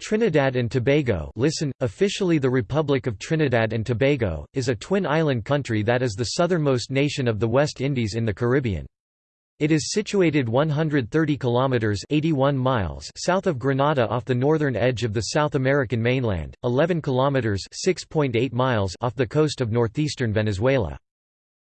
Trinidad and Tobago listen, officially the Republic of Trinidad and Tobago, is a twin-island country that is the southernmost nation of the West Indies in the Caribbean. It is situated 130 kilometers 81 miles south of Grenada off the northern edge of the South American mainland, 11 kilometers 6.8 miles off the coast of northeastern Venezuela.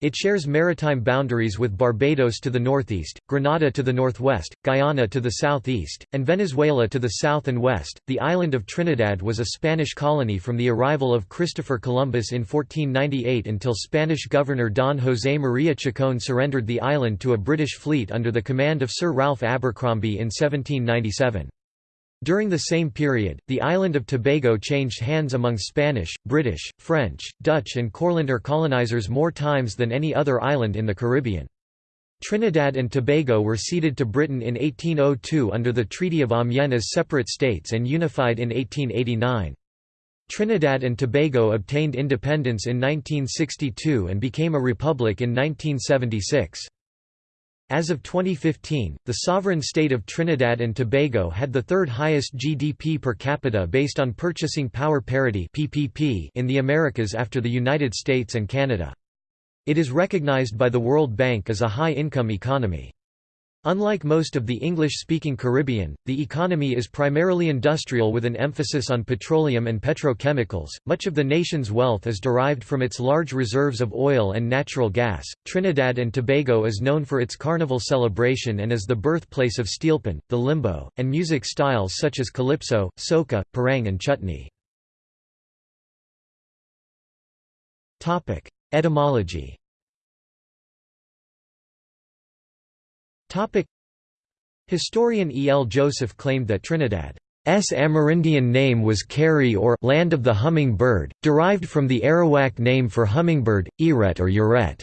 It shares maritime boundaries with Barbados to the northeast, Grenada to the northwest, Guyana to the southeast, and Venezuela to the south and west. The island of Trinidad was a Spanish colony from the arrival of Christopher Columbus in 1498 until Spanish governor Don José María Chacón surrendered the island to a British fleet under the command of Sir Ralph Abercromby in 1797. During the same period, the island of Tobago changed hands among Spanish, British, French, Dutch and Courlander colonizers more times than any other island in the Caribbean. Trinidad and Tobago were ceded to Britain in 1802 under the Treaty of Amiens as separate states and unified in 1889. Trinidad and Tobago obtained independence in 1962 and became a republic in 1976. As of 2015, the sovereign state of Trinidad and Tobago had the third highest GDP per capita based on purchasing power parity (PPP) in the Americas after the United States and Canada. It is recognized by the World Bank as a high-income economy. Unlike most of the English-speaking Caribbean, the economy is primarily industrial with an emphasis on petroleum and petrochemicals. Much of the nation's wealth is derived from its large reserves of oil and natural gas. Trinidad and Tobago is known for its carnival celebration and as the birthplace of steelpan, the limbo, and music styles such as calypso, soca, parang and chutney. Topic: Etymology Historian E. L. Joseph claimed that Trinidad's Amerindian name was Carrie or «land of the hummingbird», derived from the Arawak name for hummingbird, Eret or Uret.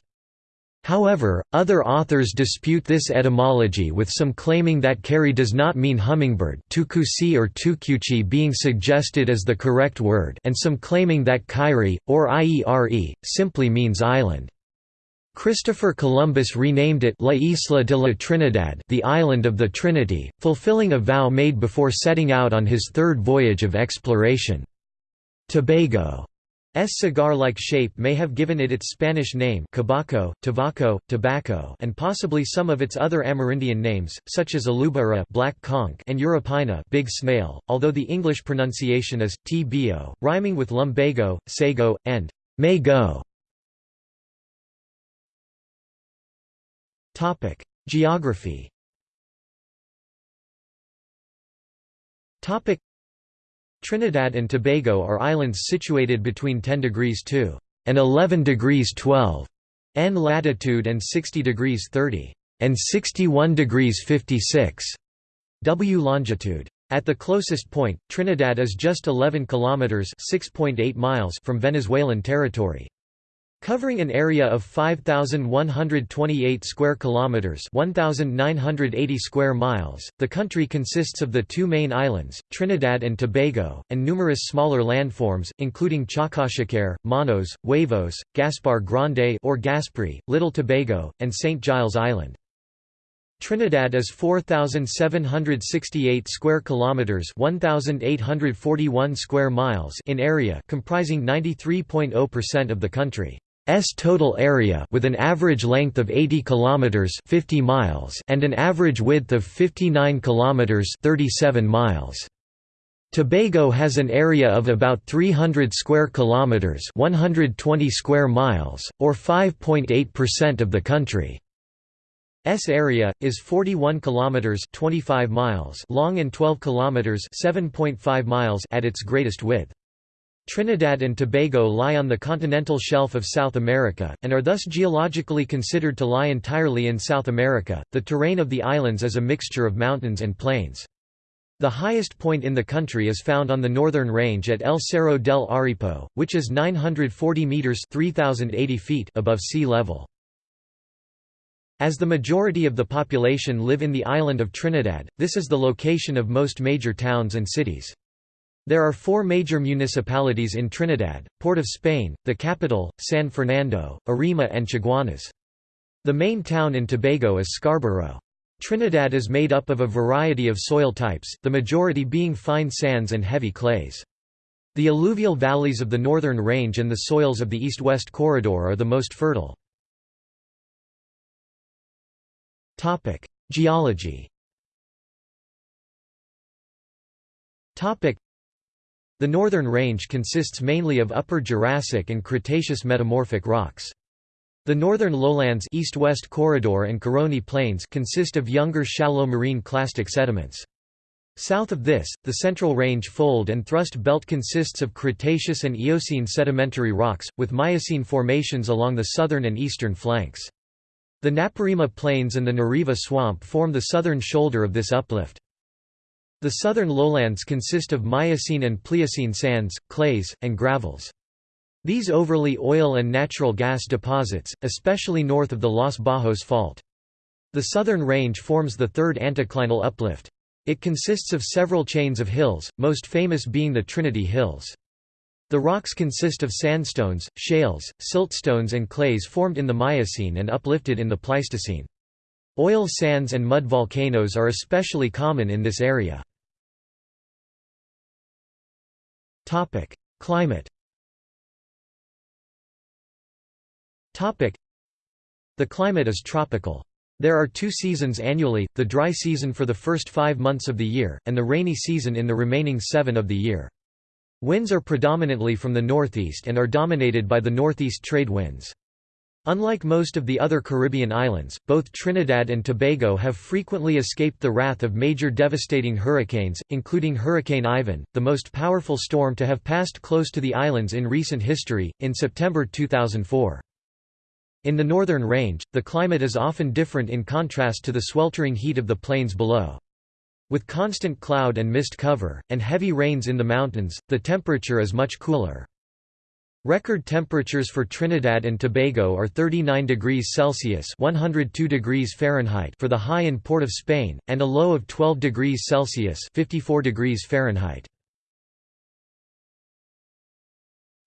However, other authors dispute this etymology with some claiming that Carrie does not mean hummingbird tukusi or tukuchi being suggested as the correct word and some claiming that Kyrie, or Iere, simply means island. Christopher Columbus renamed it La Isla de la Trinidad the Island of the Trinity, fulfilling a vow made before setting out on his third voyage of exploration. Tobago's cigar-like shape may have given it its Spanish name cabaco, tabaco, tobacco and possibly some of its other Amerindian names, such as alubara black conch and urapina big snail, although the English pronunciation is, tbo, rhyming with lumbago, sago, and may go. Topic: Geography. Topic: Trinidad and Tobago are islands situated between 10 degrees 2 and 11 degrees 12 N latitude and 60 degrees 30 and 61 degrees 56 W longitude. At the closest point, Trinidad is just 11 kilometers (6.8 miles) from Venezuelan territory. Covering an area of 5128 square kilometers, 1980 square miles, the country consists of the two main islands, Trinidad and Tobago, and numerous smaller landforms, including Chacachacare, Monos, Huevos, Gaspar Grande or Gasparee, Little Tobago, and St. Giles Island. Trinidad is 4768 square kilometers, 1841 square miles in area, comprising 93.0% of the country. S total area with an average length of 80 kilometers 50 miles and an average width of 59 kilometers 37 miles. Tobago has an area of about 300 square kilometers 120 square miles or 5.8% of the country. S area is 41 kilometers 25 miles long and 12 kilometers 7.5 miles at its greatest width. Trinidad and Tobago lie on the continental shelf of South America, and are thus geologically considered to lie entirely in South America. The terrain of the islands is a mixture of mountains and plains. The highest point in the country is found on the northern range at El Cerro del Aripo, which is 940 meters (3080 feet) above sea level. As the majority of the population live in the island of Trinidad, this is the location of most major towns and cities. There are four major municipalities in Trinidad, Port of Spain, the capital, San Fernando, Arima and Chaguanas. The main town in Tobago is Scarborough. Trinidad is made up of a variety of soil types, the majority being fine sands and heavy clays. The alluvial valleys of the northern range and the soils of the east-west corridor are the most fertile. Geology The northern range consists mainly of Upper Jurassic and Cretaceous metamorphic rocks. The northern lowlands east-west corridor and Caroni Plains consist of younger shallow marine clastic sediments. South of this, the Central Range fold and thrust belt consists of Cretaceous and Eocene sedimentary rocks, with Miocene formations along the southern and eastern flanks. The Naparima Plains and the Nariva Swamp form the southern shoulder of this uplift. The southern lowlands consist of Miocene and Pliocene sands, clays, and gravels. These overlay oil and natural gas deposits, especially north of the Los Bajos Fault. The southern range forms the third anticlinal uplift. It consists of several chains of hills, most famous being the Trinity Hills. The rocks consist of sandstones, shales, siltstones and clays formed in the Miocene and uplifted in the Pleistocene. Oil sands and mud volcanoes are especially common in this area. Climate Topic: The climate is tropical. There are two seasons annually, the dry season for the first five months of the year, and the rainy season in the remaining seven of the year. Winds are predominantly from the northeast and are dominated by the northeast trade winds. Unlike most of the other Caribbean islands, both Trinidad and Tobago have frequently escaped the wrath of major devastating hurricanes, including Hurricane Ivan, the most powerful storm to have passed close to the islands in recent history, in September 2004. In the northern range, the climate is often different in contrast to the sweltering heat of the plains below. With constant cloud and mist cover, and heavy rains in the mountains, the temperature is much cooler. Record temperatures for Trinidad and Tobago are 39 degrees Celsius (102 degrees Fahrenheit) for the high in Port of Spain, and a low of 12 degrees Celsius (54 degrees Fahrenheit).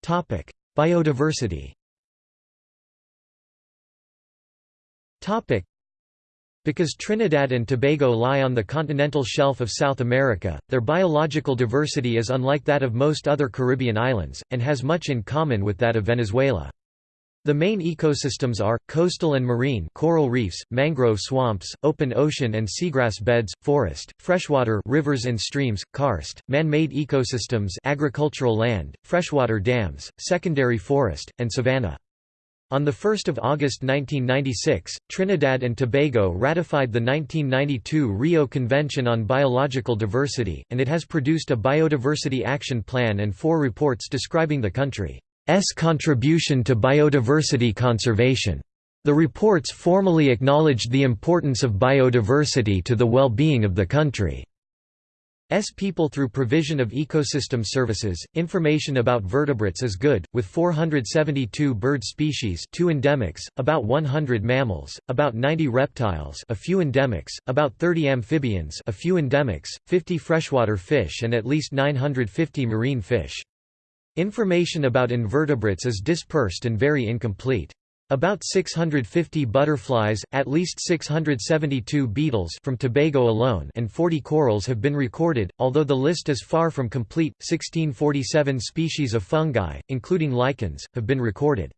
Topic: Biodiversity. Topic: because Trinidad and Tobago lie on the continental shelf of South America, their biological diversity is unlike that of most other Caribbean islands, and has much in common with that of Venezuela. The main ecosystems are, coastal and marine coral reefs, mangrove swamps, open ocean and seagrass beds, forest, freshwater rivers and streams, karst, man-made ecosystems agricultural land, freshwater dams, secondary forest, and savanna. On 1 August 1996, Trinidad and Tobago ratified the 1992 Rio Convention on Biological Diversity, and it has produced a Biodiversity Action Plan and four reports describing the country's contribution to biodiversity conservation. The reports formally acknowledged the importance of biodiversity to the well-being of the country. S people through provision of ecosystem services. Information about vertebrates is good, with 472 bird species, 2 endemics, about 100 mammals, about 90 reptiles, a few endemics, about 30 amphibians, a few endemics, 50 freshwater fish and at least 950 marine fish. Information about invertebrates is dispersed and very incomplete. About 650 butterflies, at least 672 beetles from Tobago alone and 40 corals have been recorded, although the list is far from complete. 1647 species of fungi, including lichens, have been recorded.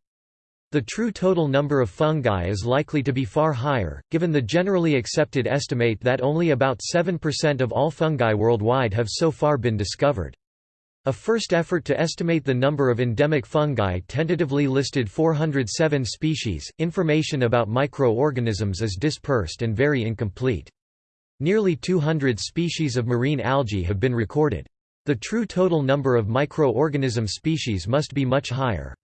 The true total number of fungi is likely to be far higher, given the generally accepted estimate that only about 7% of all fungi worldwide have so far been discovered. A first effort to estimate the number of endemic fungi tentatively listed 407 species. Information about microorganisms is dispersed and very incomplete. Nearly 200 species of marine algae have been recorded. The true total number of microorganism species must be much higher.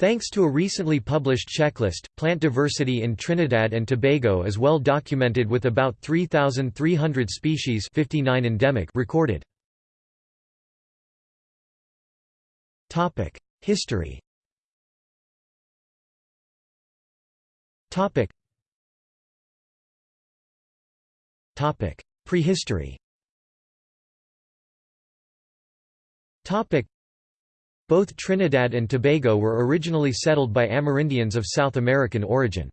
Thanks to a recently published checklist, plant diversity in Trinidad and Tobago is well documented with about 3,300 species 59 endemic recorded. Topic: History. Topic. Topic: Prehistory. Topic: Both Trinidad and Tobago were originally settled by Amerindians of South American origin.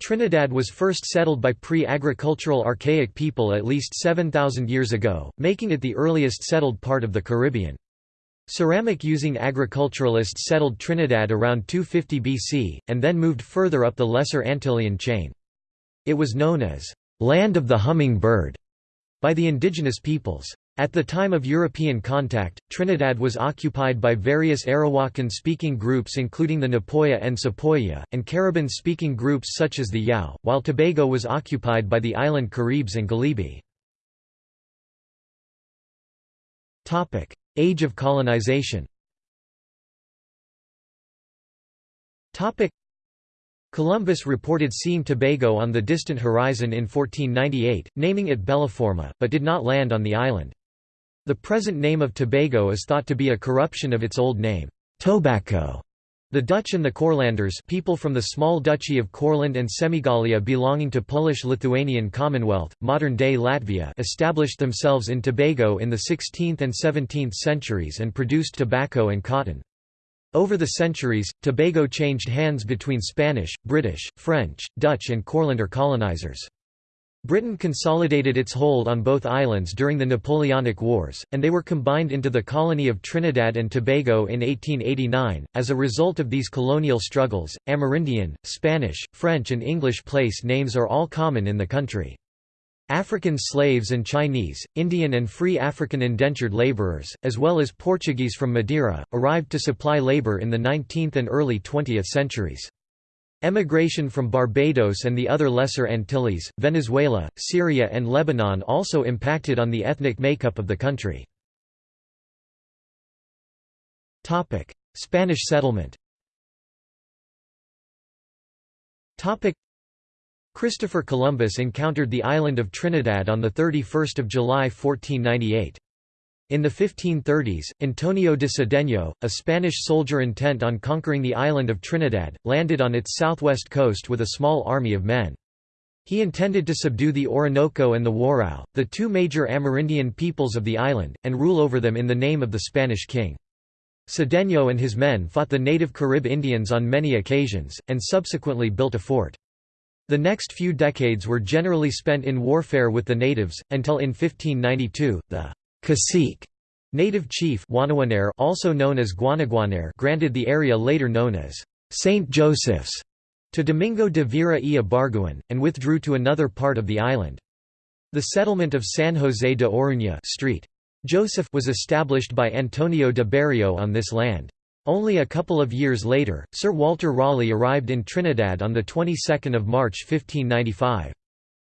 Trinidad was first settled by pre-agricultural archaic people at least 7,000 years ago, making it the earliest settled part of the Caribbean. Ceramic-using agriculturalists settled Trinidad around 250 BC, and then moved further up the Lesser Antillean chain. It was known as, "'Land of the Humming Bird' by the indigenous peoples. At the time of European contact, Trinidad was occupied by various Arawakan-speaking groups including the Napoya and Sepoya, and Caribbean-speaking groups such as the Yao, while Tobago was occupied by the island Caribs and Galibi. Age of colonization Columbus reported seeing Tobago on the distant horizon in 1498, naming it Bellaforma, but did not land on the island. The present name of Tobago is thought to be a corruption of its old name, Tobacco. The Dutch and the Courlanders people from the small duchy of Courland and Semigallia belonging to Polish-Lithuanian Commonwealth, modern-day Latvia established themselves in Tobago in the 16th and 17th centuries and produced tobacco and cotton. Over the centuries, Tobago changed hands between Spanish, British, French, Dutch and Courlander colonizers. Britain consolidated its hold on both islands during the Napoleonic Wars, and they were combined into the colony of Trinidad and Tobago in 1889. As a result of these colonial struggles, Amerindian, Spanish, French, and English place names are all common in the country. African slaves and Chinese, Indian and free African indentured laborers, as well as Portuguese from Madeira, arrived to supply labor in the 19th and early 20th centuries. Emigration from Barbados and the other Lesser Antilles, Venezuela, Syria and Lebanon also impacted on the ethnic makeup of the country. Spanish settlement Christopher Columbus encountered the island of Trinidad on 31 July 1498. In the 1530s, Antonio de Cedeño, a Spanish soldier intent on conquering the island of Trinidad, landed on its southwest coast with a small army of men. He intended to subdue the Orinoco and the Warao, the two major Amerindian peoples of the island, and rule over them in the name of the Spanish king. Cedeño and his men fought the native Carib Indians on many occasions, and subsequently built a fort. The next few decades were generally spent in warfare with the natives, until in 1592, the Cacique, native chief also known as Guanaguanare granted the area later known as St. Joseph's to Domingo de Vera y Ibarguen, and withdrew to another part of the island. The settlement of San José de Oruña Street. Joseph was established by Antonio de Berrio on this land. Only a couple of years later, Sir Walter Raleigh arrived in Trinidad on the 22nd of March 1595.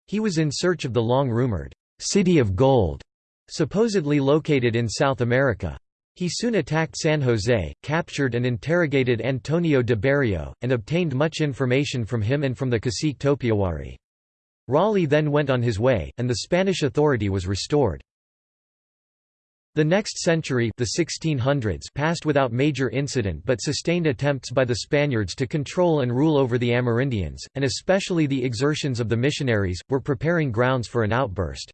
He was in search of the long-rumoured «City of Gold» supposedly located in South America. He soon attacked San Jose, captured and interrogated Antonio de Berrio, and obtained much information from him and from the cacique Topiawari. Raleigh then went on his way, and the Spanish authority was restored. The next century the 1600s passed without major incident but sustained attempts by the Spaniards to control and rule over the Amerindians, and especially the exertions of the missionaries, were preparing grounds for an outburst.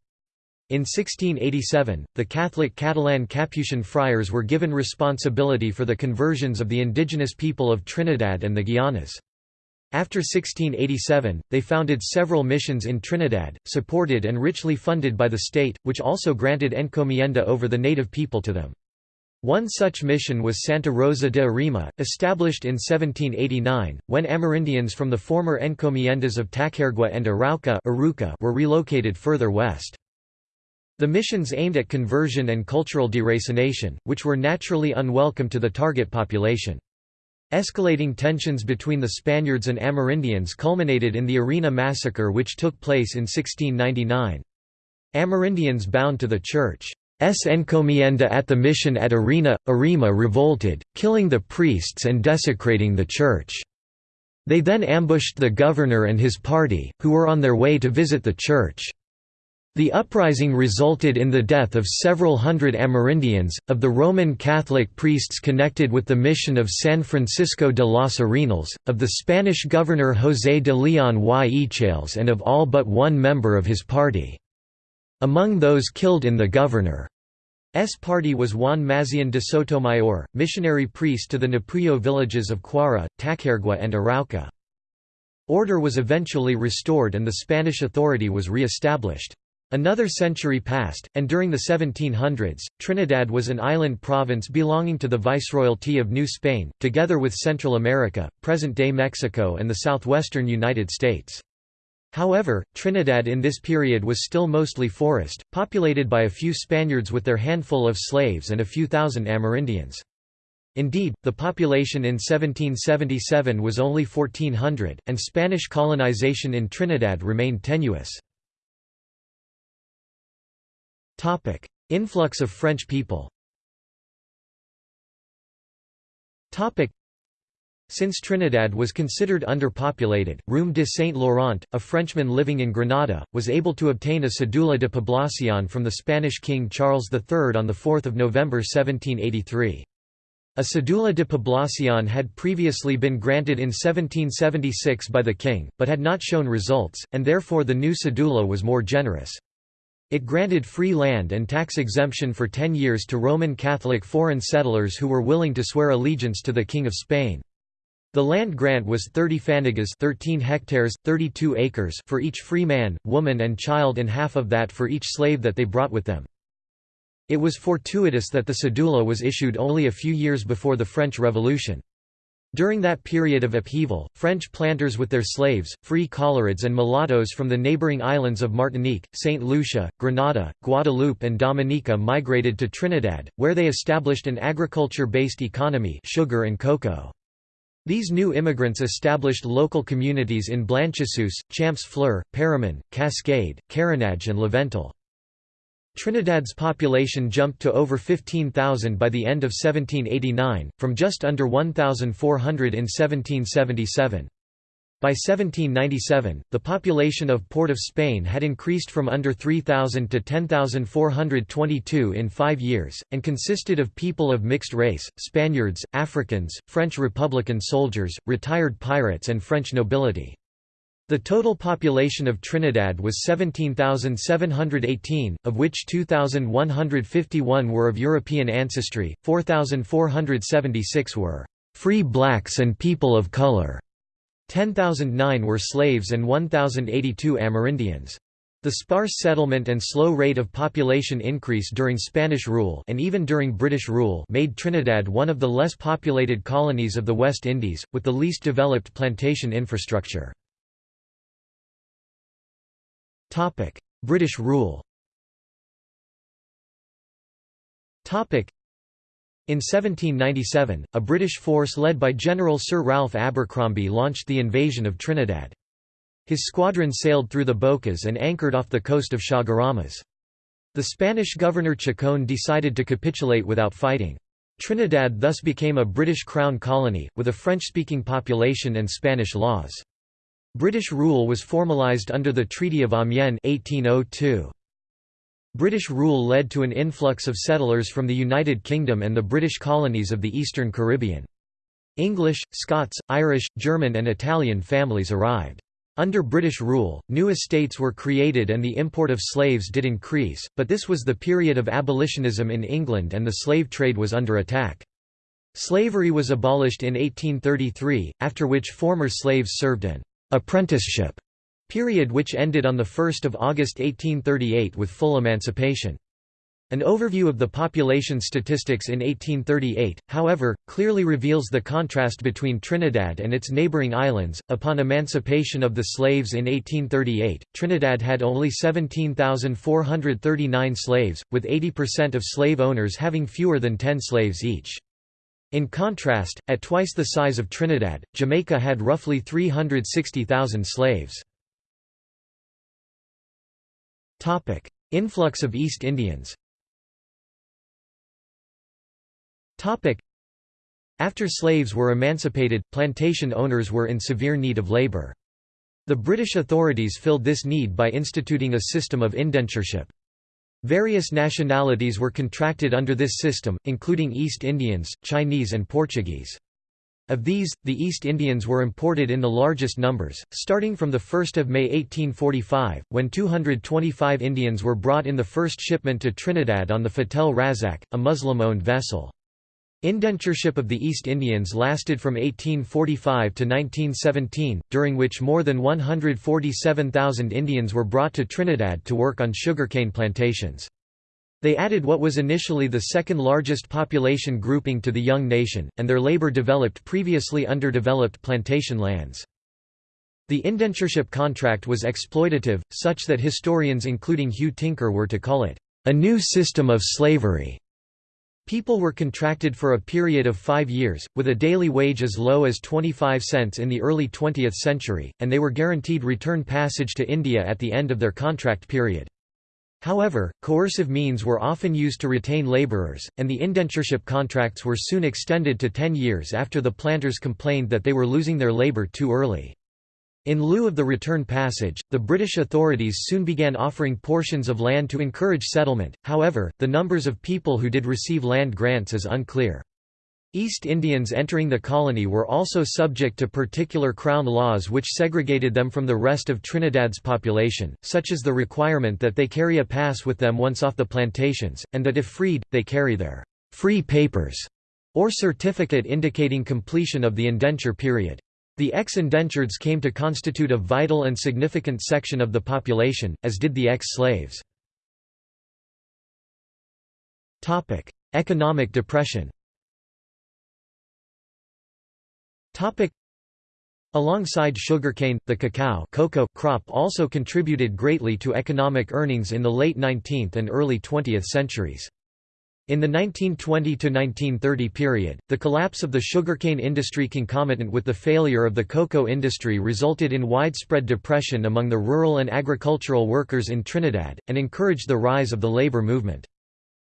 In 1687, the Catholic Catalan Capuchin friars were given responsibility for the conversions of the indigenous people of Trinidad and the Guianas. After 1687, they founded several missions in Trinidad, supported and richly funded by the state, which also granted encomienda over the native people to them. One such mission was Santa Rosa de Arima, established in 1789, when Amerindians from the former encomiendas of Tacarigua and Arauca were relocated further west. The missions aimed at conversion and cultural deracination, which were naturally unwelcome to the target population. Escalating tensions between the Spaniards and Amerindians culminated in the Arena massacre which took place in 1699. Amerindians bound to the Church's encomienda at the mission at Arena, Arima revolted, killing the priests and desecrating the church. They then ambushed the governor and his party, who were on their way to visit the church. The uprising resulted in the death of several hundred Amerindians, of the Roman Catholic priests connected with the mission of San Francisco de los Arenales, of the Spanish governor José de León y Echales and of all but one member of his party. Among those killed in the governor's party was Juan Mazian de Sotomayor, missionary priest to the Napuyo villages of Cuara, Tacarigua and Arauca. Order was eventually restored and the Spanish authority was re-established. Another century passed, and during the 1700s, Trinidad was an island province belonging to the Viceroyalty of New Spain, together with Central America, present-day Mexico and the southwestern United States. However, Trinidad in this period was still mostly forest, populated by a few Spaniards with their handful of slaves and a few thousand Amerindians. Indeed, the population in 1777 was only 1400, and Spanish colonization in Trinidad remained tenuous. Topic: Influx of French people. Topic: Since Trinidad was considered underpopulated, Roume de Saint-Laurent, a Frenchman living in Grenada, was able to obtain a cédula de población from the Spanish King Charles III on 4 November 1783. A cédula de población had previously been granted in 1776 by the king, but had not shown results, and therefore the new cédula was more generous. It granted free land and tax exemption for ten years to Roman Catholic foreign settlers who were willing to swear allegiance to the King of Spain. The land grant was 30 fanegas 13 hectares, 32 acres for each free man, woman and child and half of that for each slave that they brought with them. It was fortuitous that the cedula was issued only a few years before the French Revolution. During that period of upheaval, French planters with their slaves, free colorids and mulattoes from the neighboring islands of Martinique, St. Lucia, Grenada, Guadeloupe and Dominica migrated to Trinidad, where they established an agriculture-based economy sugar and cocoa. These new immigrants established local communities in Blanchisseuse, Champs-Fleur, Paramin, Cascade, Carenage and Laventille. Trinidad's population jumped to over 15,000 by the end of 1789, from just under 1,400 in 1777. By 1797, the population of Port of Spain had increased from under 3,000 to 10,422 in five years, and consisted of people of mixed race, Spaniards, Africans, French Republican soldiers, retired pirates and French nobility. The total population of Trinidad was 17,718, of which 2,151 were of European ancestry, 4,476 were free blacks and people of color, 10,009 were slaves and 1,082 Amerindians. The sparse settlement and slow rate of population increase during Spanish rule and even during British rule made Trinidad one of the less populated colonies of the West Indies, with the least developed plantation infrastructure. Topic: British rule. Topic: in 1797, a British force led by General Sir Ralph Abercromby launched the invasion of Trinidad. His squadron sailed through the Bocas and anchored off the coast of Chaguaramas. The Spanish governor Chacon decided to capitulate without fighting. Trinidad thus became a British Crown colony, with a French-speaking population and Spanish laws. British rule was formalised under the Treaty of Amiens 1802. British rule led to an influx of settlers from the United Kingdom and the British colonies of the Eastern Caribbean. English, Scots, Irish, German and Italian families arrived. Under British rule, new estates were created and the import of slaves did increase, but this was the period of abolitionism in England and the slave trade was under attack. Slavery was abolished in 1833, after which former slaves served an apprenticeship period which ended on 1 August 1838 with full emancipation. An overview of the population statistics in 1838, however, clearly reveals the contrast between Trinidad and its neighboring islands. Upon emancipation of the slaves in 1838, Trinidad had only 17,439 slaves, with 80% of slave owners having fewer than 10 slaves each. In contrast, at twice the size of Trinidad, Jamaica had roughly 360,000 slaves. Influx of East Indians After slaves were emancipated, plantation owners were in severe need of labor. The British authorities filled this need by instituting a system of indentureship. Various nationalities were contracted under this system, including East Indians, Chinese and Portuguese. Of these, the East Indians were imported in the largest numbers, starting from 1 May 1845, when 225 Indians were brought in the first shipment to Trinidad on the Fatel Razack, a Muslim-owned vessel. Indentureship of the East Indians lasted from 1845 to 1917, during which more than 147,000 Indians were brought to Trinidad to work on sugarcane plantations. They added what was initially the second largest population grouping to the young nation, and their labor developed previously underdeveloped plantation lands. The indentureship contract was exploitative, such that historians including Hugh Tinker were to call it, "...a new system of slavery." People were contracted for a period of five years, with a daily wage as low as 25 cents in the early 20th century, and they were guaranteed return passage to India at the end of their contract period. However, coercive means were often used to retain labourers, and the indentureship contracts were soon extended to 10 years after the planters complained that they were losing their labour too early. In lieu of the return passage, the British authorities soon began offering portions of land to encourage settlement, however, the numbers of people who did receive land grants is unclear. East Indians entering the colony were also subject to particular Crown laws which segregated them from the rest of Trinidad's population, such as the requirement that they carry a pass with them once off the plantations, and that if freed, they carry their «free papers» or certificate indicating completion of the indenture period. The ex-indentureds came to constitute a vital and significant section of the population, as did the ex-slaves. Economic depression Alongside sugarcane, the cacao cocoa crop also contributed greatly to economic earnings in the late 19th and early 20th centuries. In the 1920–1930 period, the collapse of the sugarcane industry concomitant with the failure of the cocoa industry resulted in widespread depression among the rural and agricultural workers in Trinidad, and encouraged the rise of the labor movement.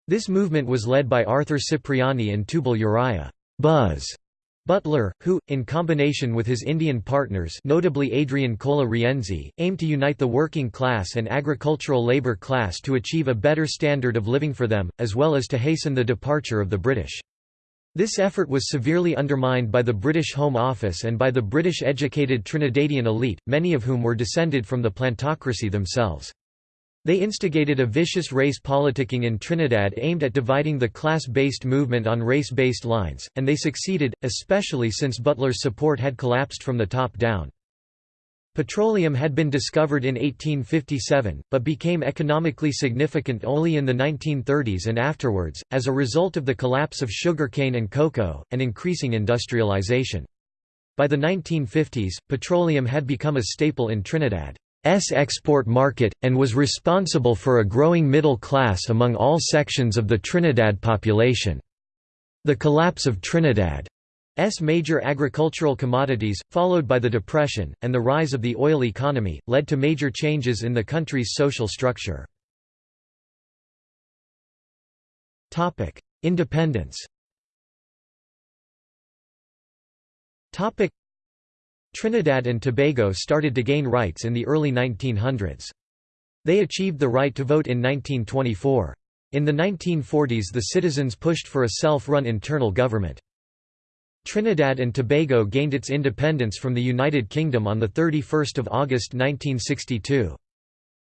This movement was led by Arthur Cipriani and Tubal Uriah Buzz Butler, who, in combination with his Indian partners notably Adrian Cola Rienzi, aimed to unite the working class and agricultural labour class to achieve a better standard of living for them, as well as to hasten the departure of the British. This effort was severely undermined by the British Home Office and by the British-educated Trinidadian elite, many of whom were descended from the plantocracy themselves. They instigated a vicious race politicking in Trinidad aimed at dividing the class-based movement on race-based lines, and they succeeded, especially since Butler's support had collapsed from the top down. Petroleum had been discovered in 1857, but became economically significant only in the 1930s and afterwards, as a result of the collapse of sugarcane and cocoa, and increasing industrialization. By the 1950s, petroleum had become a staple in Trinidad. S export market, and was responsible for a growing middle class among all sections of the Trinidad population. The collapse of Trinidad's major agricultural commodities, followed by the Depression, and the rise of the oil economy, led to major changes in the country's social structure. Independence Trinidad and Tobago started to gain rights in the early 1900s. They achieved the right to vote in 1924. In the 1940s the citizens pushed for a self-run internal government. Trinidad and Tobago gained its independence from the United Kingdom on 31 August 1962.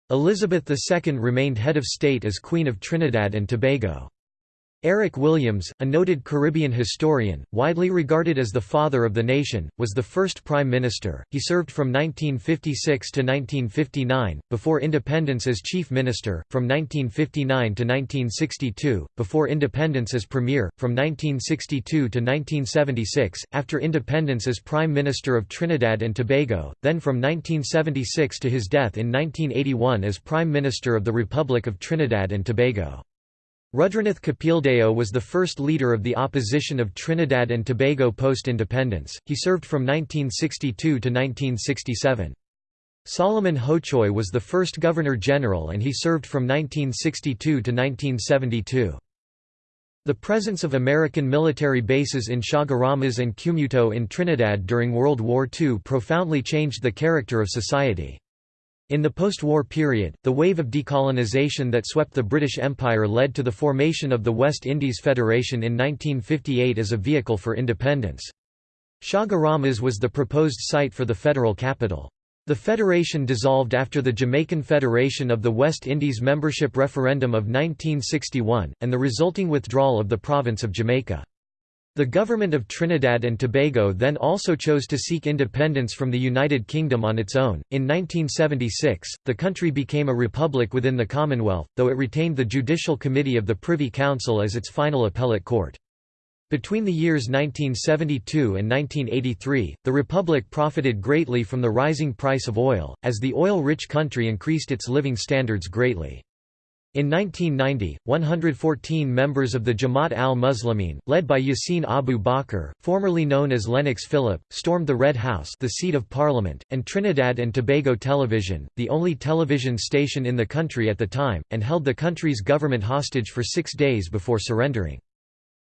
Elizabeth II remained head of state as Queen of Trinidad and Tobago. Eric Williams, a noted Caribbean historian, widely regarded as the father of the nation, was the first prime minister. He served from 1956 to 1959, before independence as chief minister, from 1959 to 1962, before independence as premier, from 1962 to 1976, after independence as prime minister of Trinidad and Tobago, then from 1976 to his death in 1981 as prime minister of the Republic of Trinidad and Tobago. Rudranath Kapildeo was the first leader of the opposition of Trinidad and Tobago post-independence, he served from 1962 to 1967. Solomon Hochoy was the first Governor-General and he served from 1962 to 1972. The presence of American military bases in Chaguaramas and Cumuto in Trinidad during World War II profoundly changed the character of society. In the post-war period, the wave of decolonization that swept the British Empire led to the formation of the West Indies Federation in 1958 as a vehicle for independence. Chaguaramas was the proposed site for the federal capital. The federation dissolved after the Jamaican Federation of the West Indies membership referendum of 1961, and the resulting withdrawal of the province of Jamaica. The government of Trinidad and Tobago then also chose to seek independence from the United Kingdom on its own. In 1976, the country became a republic within the Commonwealth, though it retained the Judicial Committee of the Privy Council as its final appellate court. Between the years 1972 and 1983, the republic profited greatly from the rising price of oil, as the oil-rich country increased its living standards greatly. In 1990, 114 members of the Jamaat al-Muslimin, led by Yassin Abu Bakr, formerly known as Lennox Phillip, stormed the Red House the seat of parliament, and Trinidad and Tobago Television, the only television station in the country at the time, and held the country's government hostage for six days before surrendering.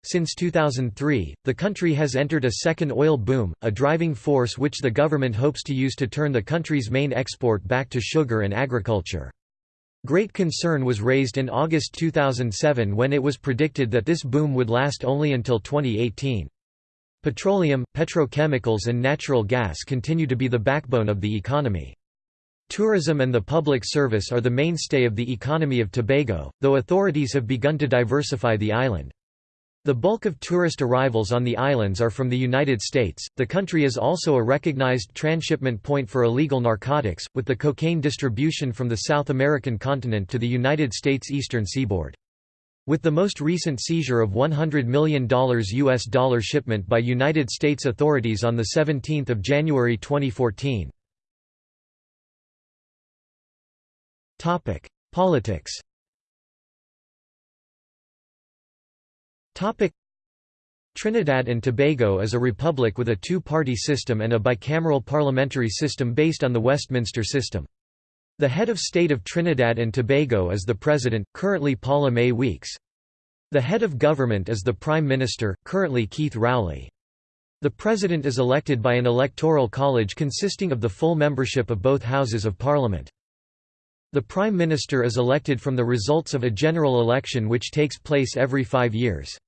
Since 2003, the country has entered a second oil boom, a driving force which the government hopes to use to turn the country's main export back to sugar and agriculture. Great concern was raised in August 2007 when it was predicted that this boom would last only until 2018. Petroleum, petrochemicals and natural gas continue to be the backbone of the economy. Tourism and the public service are the mainstay of the economy of Tobago, though authorities have begun to diversify the island. The bulk of tourist arrivals on the islands are from the United States. The country is also a recognized transshipment point for illegal narcotics, with the cocaine distribution from the South American continent to the United States eastern seaboard. With the most recent seizure of $100 million US dollar shipment by United States authorities on 17 January 2014. Politics Trinidad and Tobago is a republic with a two-party system and a bicameral parliamentary system based on the Westminster system. The head of state of Trinidad and Tobago is the president, currently Paula-Mae Weekes. The head of government is the prime minister, currently Keith Rowley. The president is elected by an electoral college consisting of the full membership of both houses of parliament. The prime minister is elected from the results of a general election which takes place every five years.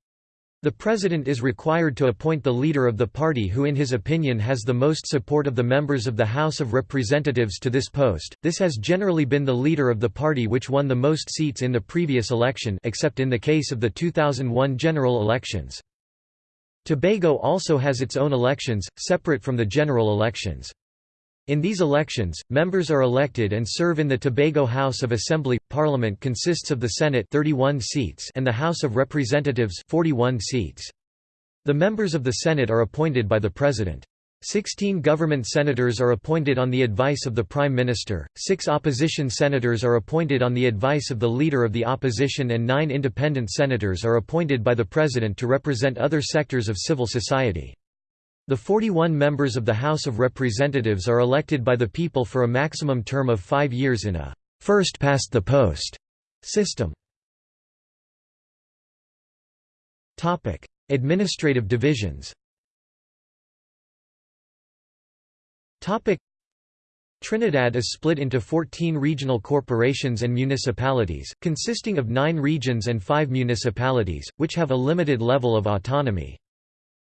The president is required to appoint the leader of the party who in his opinion has the most support of the members of the House of Representatives to this post. This has generally been the leader of the party which won the most seats in the previous election except in the case of the 2001 general elections. Tobago also has its own elections, separate from the general elections. In these elections, members are elected and serve in the Tobago House of Assembly. Parliament consists of the Senate 31 seats and the House of Representatives 41 seats. The members of the Senate are appointed by the President. Sixteen government senators are appointed on the advice of the Prime Minister, six opposition senators are appointed on the advice of the Leader of the Opposition and nine independent senators are appointed by the President to represent other sectors of civil society. The 41 members of the House of Representatives are elected by the people for a maximum term of five years in a first-past-the-post system. Administrative divisions Trinidad is split into 14 regional corporations and municipalities, consisting of nine regions and five municipalities, which have a limited level of autonomy.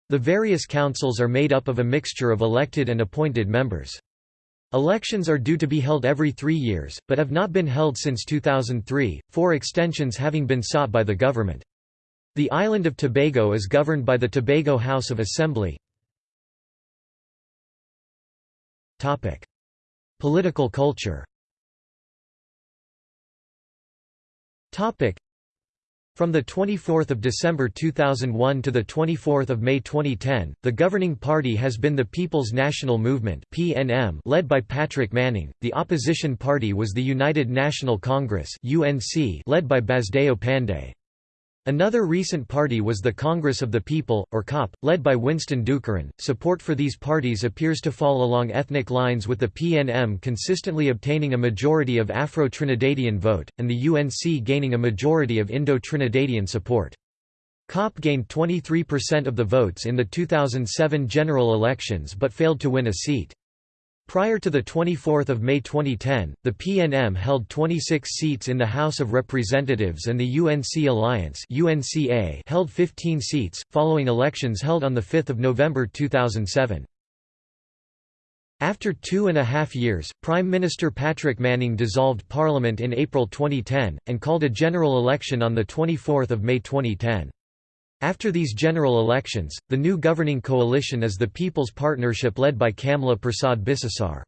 The various councils are made up of a mixture of elected and appointed members. Elections are due to be held every three years, but have not been held since 2003, four extensions having been sought by the government. The island of Tobago is governed by the Tobago House of Assembly. Political culture from 24 December 2001 to 24 May 2010, the governing party has been the People's National Movement (PNM), led by Patrick Manning. The opposition party was the United National Congress (UNC), led by Basdeo Panday. Another recent party was the Congress of the People, or COP, led by Winston Dookeran. Support for these parties appears to fall along ethnic lines with the PNM consistently obtaining a majority of Afro-Trinidadian vote, and the UNC gaining a majority of Indo-Trinidadian support. COP gained 23% of the votes in the 2007 general elections but failed to win a seat. Prior to 24 May 2010, the PNM held 26 seats in the House of Representatives and the UNC Alliance held 15 seats, following elections held on 5 November 2007. After two and a half years, Prime Minister Patrick Manning dissolved Parliament in April 2010, and called a general election on 24 May 2010. After these general elections, the new governing coalition is the People's Partnership led by Kamla Persad-Bissessar.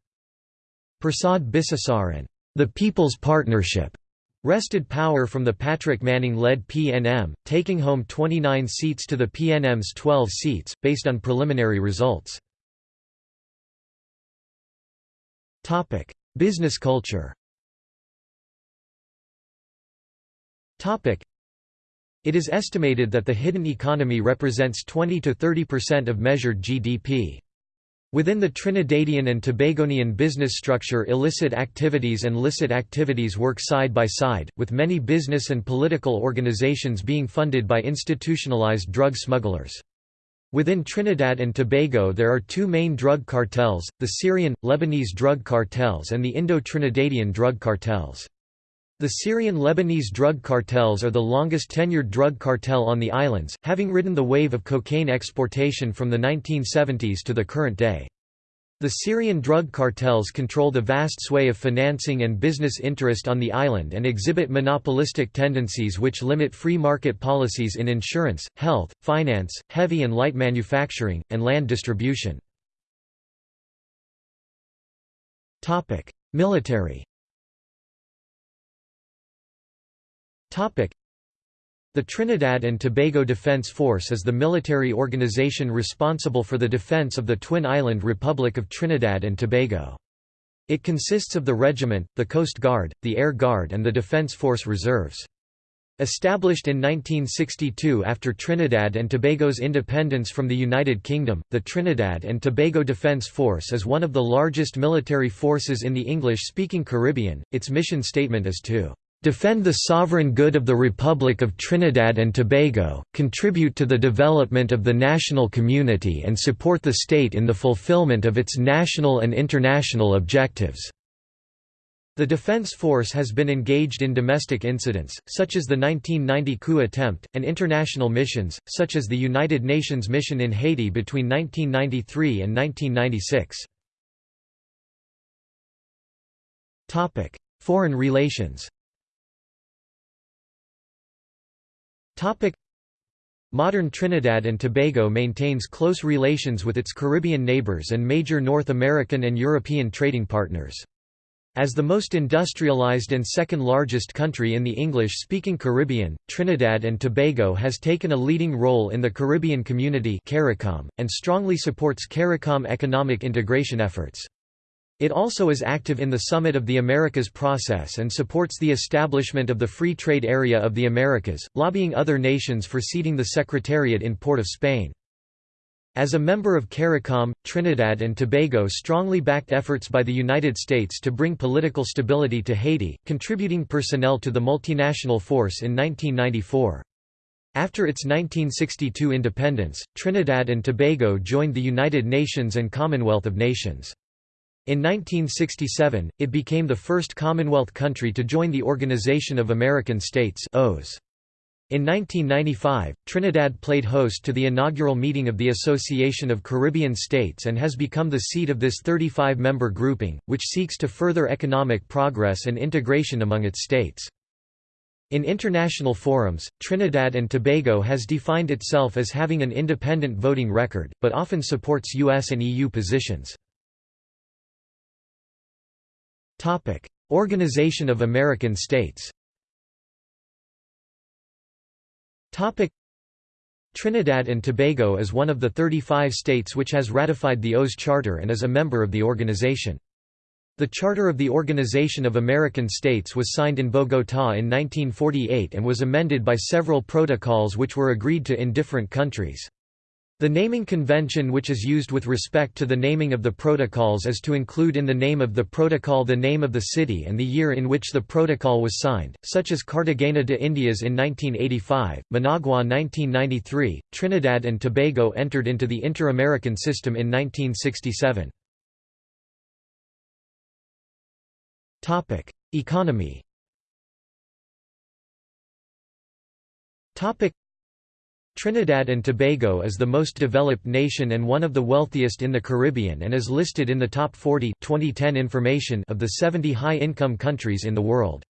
Prasad Bissessar and the People's Partnership wrested power from the Patrick Manning-led PNM, taking home 29 seats to the PNM's 12 seats, based on preliminary results. Business culture it is estimated that the hidden economy represents 20 to 30% of measured GDP. Within the Trinidadian and Tobagonian business structure illicit activities and licit activities work side by side, with many business and political organizations being funded by institutionalized drug smugglers. Within Trinidad and Tobago there are two main drug cartels, the Syrian, Lebanese drug cartels and the Indo-Trinidadian drug cartels. The Syrian-Lebanese drug cartels are the longest tenured drug cartel on the islands, having ridden the wave of cocaine exportation from the 1970s to the current day. The Syrian drug cartels control the vast sway of financing and business interest on the island and exhibit monopolistic tendencies which limit free market policies in insurance, health, finance, heavy and light manufacturing, and land distribution. Military The Trinidad and Tobago Defense Force is the military organization responsible for the defense of the Twin Island Republic of Trinidad and Tobago. It consists of the regiment, the Coast Guard, the Air Guard and the Defense Force Reserves. Established in 1962 after Trinidad and Tobago's independence from the United Kingdom, the Trinidad and Tobago Defense Force is one of the largest military forces in the English-speaking Caribbean. Its mission statement is to defend the sovereign good of the Republic of Trinidad and Tobago, contribute to the development of the national community and support the state in the fulfillment of its national and international objectives." The Defense Force has been engaged in domestic incidents, such as the 1990 coup attempt, and international missions, such as the United Nations mission in Haiti between 1993 and 1996. Foreign relations Modern Trinidad and Tobago maintains close relations with its Caribbean neighbors and major North American and European trading partners. As the most industrialized and second largest country in the English-speaking Caribbean, Trinidad and Tobago has taken a leading role in the Caribbean community CARICOM, and strongly supports CARICOM economic integration efforts. It also is active in the Summit of the Americas process and supports the establishment of the Free Trade Area of the Americas, lobbying other nations for seating the Secretariat in Port of Spain. As a member of CARICOM, Trinidad and Tobago strongly backed efforts by the United States to bring political stability to Haiti, contributing personnel to the multinational force in 1994. After its 1962 independence, Trinidad and Tobago joined the United Nations and Commonwealth of Nations. In 1967, it became the first Commonwealth country to join the Organization of American States OAS. In 1995, Trinidad played host to the inaugural meeting of the Association of Caribbean States and has become the seat of this 35-member grouping, which seeks to further economic progress and integration among its states. In international forums, Trinidad and Tobago has defined itself as having an independent voting record, but often supports US and EU positions. Topic: Organization of American States. Topic: Trinidad and Tobago is one of the 35 states which has ratified the OAS Charter and is a member of the organization. The Charter of the Organization of American States was signed in Bogotá in 1948 and was amended by several protocols which were agreed to in different countries. The naming convention which is used with respect to the naming of the protocols is to include in the name of the protocol the name of the city and the year in which the protocol was signed, such as Cartagena de Indias in 1985, Managua 1993, Trinidad and Tobago entered into the Inter-American System in 1967. Economy Trinidad and Tobago is the most developed nation and one of the wealthiest in the Caribbean and is listed in the top 40 2010 information of the 70 high-income countries in the world.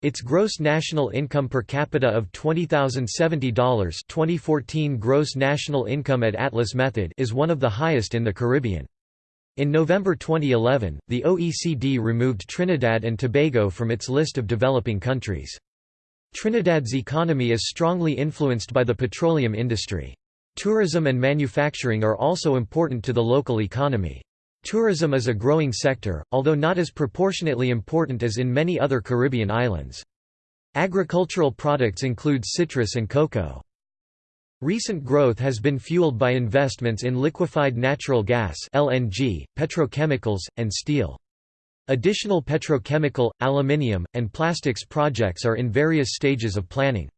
Its gross national income per capita of $20,070 2014 gross national income at Atlas Method is one of the highest in the Caribbean. In November 2011, the OECD removed Trinidad and Tobago from its list of developing countries. Trinidad's economy is strongly influenced by the petroleum industry. Tourism and manufacturing are also important to the local economy. Tourism is a growing sector, although not as proportionately important as in many other Caribbean islands. Agricultural products include citrus and cocoa. Recent growth has been fueled by investments in liquefied natural gas (LNG), petrochemicals, and steel. Additional petrochemical, aluminium, and plastics projects are in various stages of planning.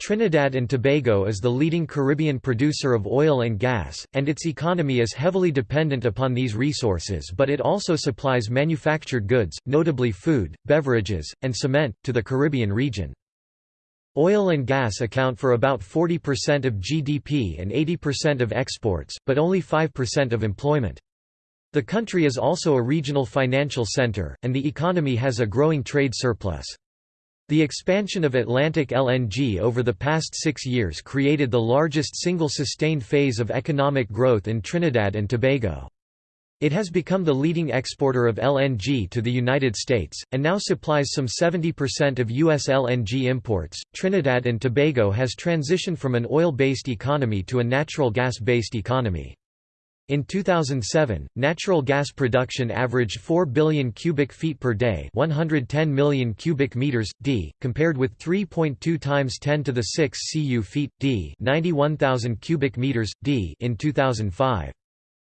Trinidad and Tobago is the leading Caribbean producer of oil and gas, and its economy is heavily dependent upon these resources but it also supplies manufactured goods, notably food, beverages, and cement, to the Caribbean region. Oil and gas account for about 40% of GDP and 80% of exports, but only 5% of employment. The country is also a regional financial center, and the economy has a growing trade surplus. The expansion of Atlantic LNG over the past six years created the largest single sustained phase of economic growth in Trinidad and Tobago. It has become the leading exporter of LNG to the United States, and now supplies some 70% of U.S. LNG imports. Trinidad and Tobago has transitioned from an oil based economy to a natural gas based economy. In 2007, natural gas production averaged 4 billion cubic feet per day, 110 million cubic meters d, compared with 3.2 times 10 to the 6 cu feet d, 91,000 cubic meters d in 2005.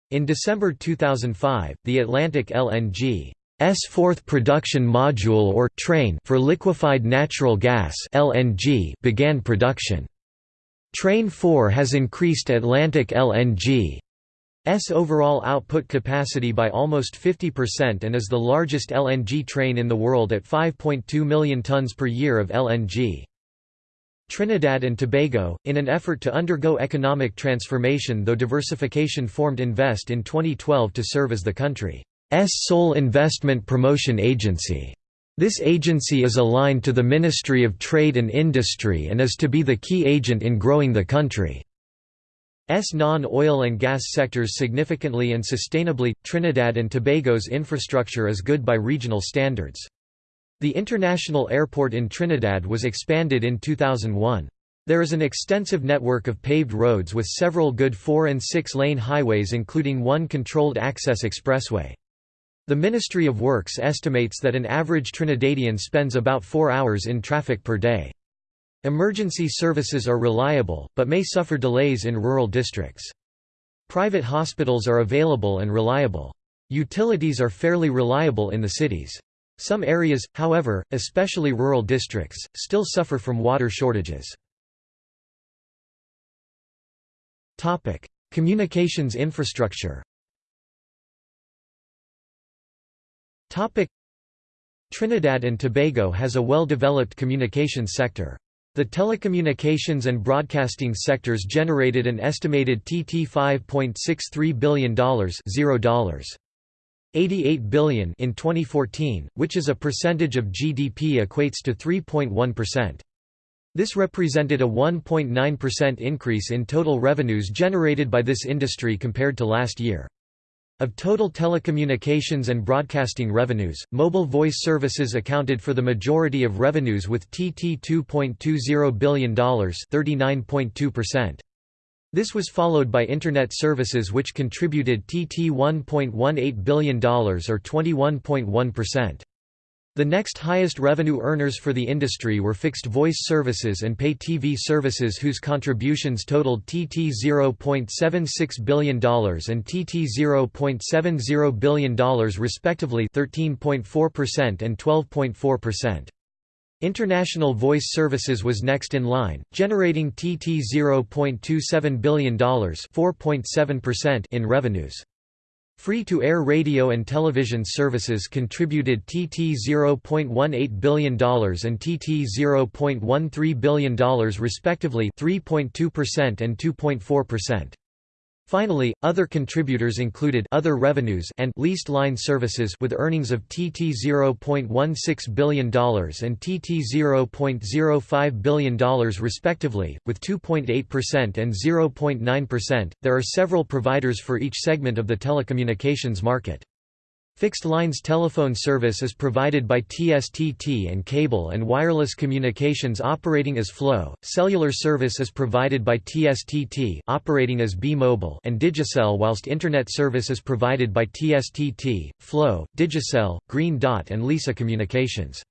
In December 2005, the Atlantic LNG S fourth production module or train for liquefied natural gas LNG began production. Train 4 has increased Atlantic LNG S overall output capacity by almost 50% and is the largest LNG train in the world at 5.2 million tons per year of LNG. Trinidad and Tobago, in an effort to undergo economic transformation though diversification formed Invest in 2012 to serve as the country's sole investment promotion agency. This agency is aligned to the Ministry of Trade and Industry and is to be the key agent in growing the country. S non-oil and gas sectors significantly and sustainably. Trinidad and Tobago's infrastructure is good by regional standards. The international airport in Trinidad was expanded in 2001. There is an extensive network of paved roads with several good 4 and 6 lane highways including one controlled access expressway. The Ministry of Works estimates that an average Trinidadian spends about 4 hours in traffic per day. Emergency services are reliable, but may suffer delays in rural districts. Private hospitals are available and reliable. Utilities are fairly reliable in the cities. Some areas, however, especially rural districts, still suffer from water shortages. Communications infrastructure Trinidad and Tobago has a well-developed communications sector. The telecommunications and broadcasting sectors generated an estimated TT $5.63 billion $0. 88 billion in 2014, which is a percentage of GDP equates to 3.1%. This represented a 1.9% increase in total revenues generated by this industry compared to last year. Of total telecommunications and broadcasting revenues, mobile voice services accounted for the majority of revenues with TT $2.20 billion 39.2%. This was followed by Internet services which contributed TT $1.18 billion or 21.1%. The next highest revenue earners for the industry were fixed voice services and pay TV services whose contributions totaled TT $0.76 billion and TT $0.70 billion respectively 13.4% and 12.4%. International Voice Services was next in line, generating TT $0.27 billion in revenues. Free-to-air radio and television services contributed TT $0.18 billion and TT $0.13 billion respectively 3.2% and 2.4%. Finally, other contributors included other revenues and leased line services with earnings of TT $0.16 billion and TT $0.05 billion respectively, with 2.8% and 0.9%. There are several providers for each segment of the telecommunications market. Fixed lines telephone service is provided by TSTT and cable and wireless communications operating as Flow. Cellular service is provided by TSTT operating as B-Mobile and Digicel whilst internet service is provided by TSTT, Flow, Digicel, Green Dot and Lisa Communications.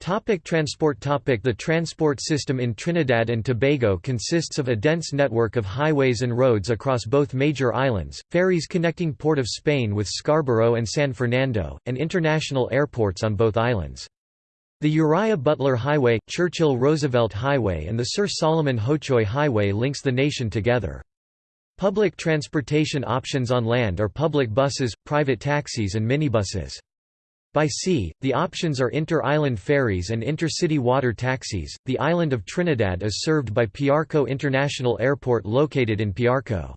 Topic transport topic The transport system in Trinidad and Tobago consists of a dense network of highways and roads across both major islands, ferries connecting Port of Spain with Scarborough and San Fernando, and international airports on both islands. The Uriah Butler Highway, Churchill Roosevelt Highway and the Sir Solomon Hochoy Highway links the nation together. Public transportation options on land are public buses, private taxis and minibuses. By sea, the options are inter-island ferries and inter-city water taxis. The island of Trinidad is served by Piarco International Airport located in Piarco.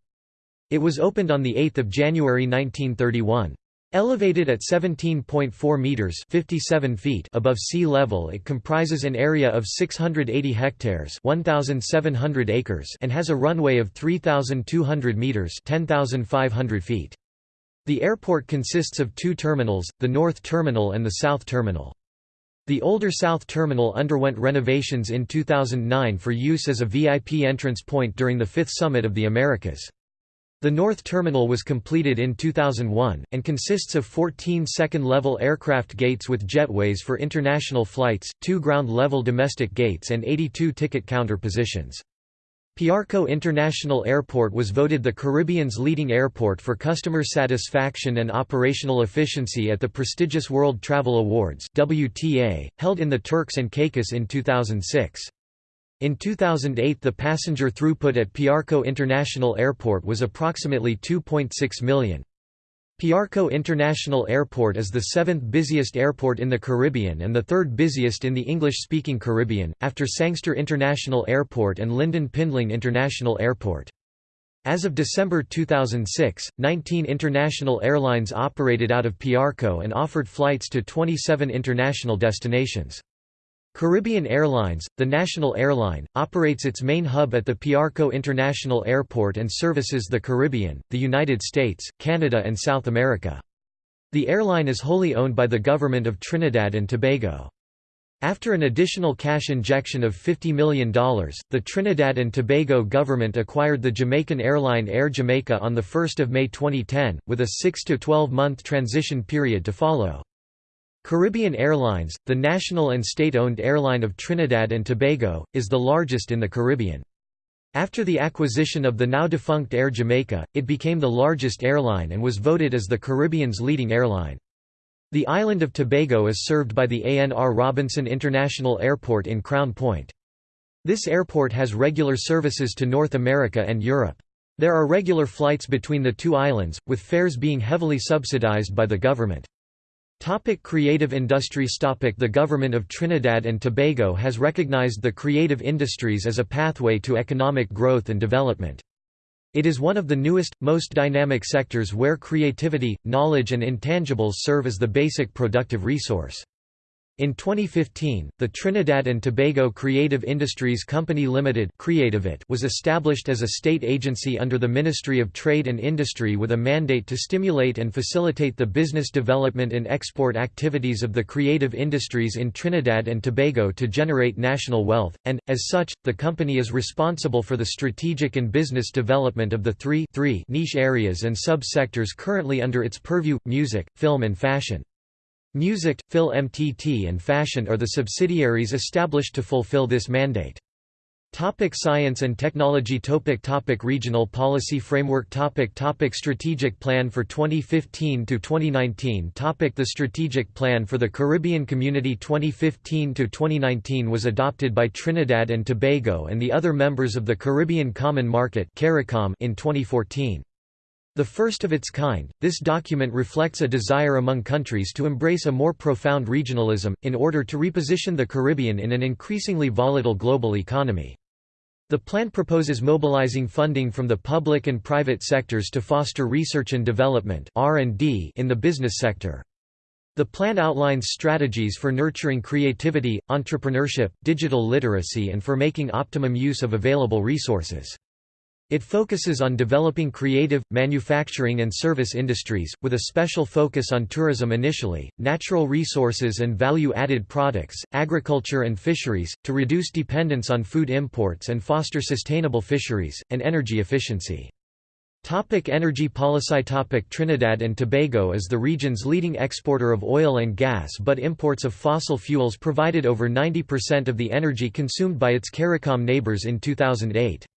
It was opened on the 8th of January 1931. Elevated at 17.4 meters (57 feet) above sea level, it comprises an area of 680 hectares (1,700 acres) and has a runway of 3,200 meters (10,500 feet). The airport consists of two terminals, the North Terminal and the South Terminal. The older South Terminal underwent renovations in 2009 for use as a VIP entrance point during the Fifth Summit of the Americas. The North Terminal was completed in 2001, and consists of 14 second-level aircraft gates with jetways for international flights, two ground-level domestic gates and 82 ticket counter positions. Piarco International Airport was voted the Caribbean's leading airport for customer satisfaction and operational efficiency at the prestigious World Travel Awards WTA, held in the Turks and Caicos in 2006. In 2008 the passenger throughput at Piarco International Airport was approximately 2.6 million. Piarco International Airport is the seventh busiest airport in the Caribbean and the third busiest in the English-speaking Caribbean, after Sangster International Airport and Lynden Pindling International Airport. As of December 2006, 19 international airlines operated out of Piarco and offered flights to 27 international destinations. Caribbean Airlines, the national airline, operates its main hub at the Piarco International Airport and services the Caribbean, the United States, Canada and South America. The airline is wholly owned by the government of Trinidad and Tobago. After an additional cash injection of $50 million, the Trinidad and Tobago government acquired the Jamaican airline Air Jamaica on 1 May 2010, with a 6 to 12 month transition period to follow. Caribbean Airlines, the national and state-owned airline of Trinidad and Tobago, is the largest in the Caribbean. After the acquisition of the now-defunct Air Jamaica, it became the largest airline and was voted as the Caribbean's leading airline. The island of Tobago is served by the ANR Robinson International Airport in Crown Point. This airport has regular services to North America and Europe. There are regular flights between the two islands, with fares being heavily subsidized by the government. Topic creative industries Topic The government of Trinidad and Tobago has recognized the creative industries as a pathway to economic growth and development. It is one of the newest, most dynamic sectors where creativity, knowledge and intangibles serve as the basic productive resource. In 2015, the Trinidad and Tobago Creative Industries Company Limited was established as a state agency under the Ministry of Trade and Industry with a mandate to stimulate and facilitate the business development and export activities of the creative industries in Trinidad and Tobago to generate national wealth, and, as such, the company is responsible for the strategic and business development of the three, three niche areas and sub-sectors currently under its purview, music, film and fashion. Music, FilmTT and Fashion are the subsidiaries established to fulfill this mandate. Topic science and technology topic topic Regional policy framework topic topic Strategic plan for 2015 to 2019 topic The Strategic Plan for the Caribbean Community 2015 to 2019 was adopted by Trinidad and Tobago and the other members of the Caribbean Common Market in 2014. The first of its kind, this document reflects a desire among countries to embrace a more profound regionalism, in order to reposition the Caribbean in an increasingly volatile global economy. The plan proposes mobilizing funding from the public and private sectors to foster research and development in the business sector. The plan outlines strategies for nurturing creativity, entrepreneurship, digital literacy and for making optimum use of available resources. It focuses on developing creative, manufacturing and service industries, with a special focus on tourism initially, natural resources and value-added products, agriculture and fisheries, to reduce dependence on food imports and foster sustainable fisheries, and energy efficiency. Topic energy policy Topic Trinidad and Tobago is the region's leading exporter of oil and gas but imports of fossil fuels provided over 90% of the energy consumed by its CARICOM neighbors in 2008.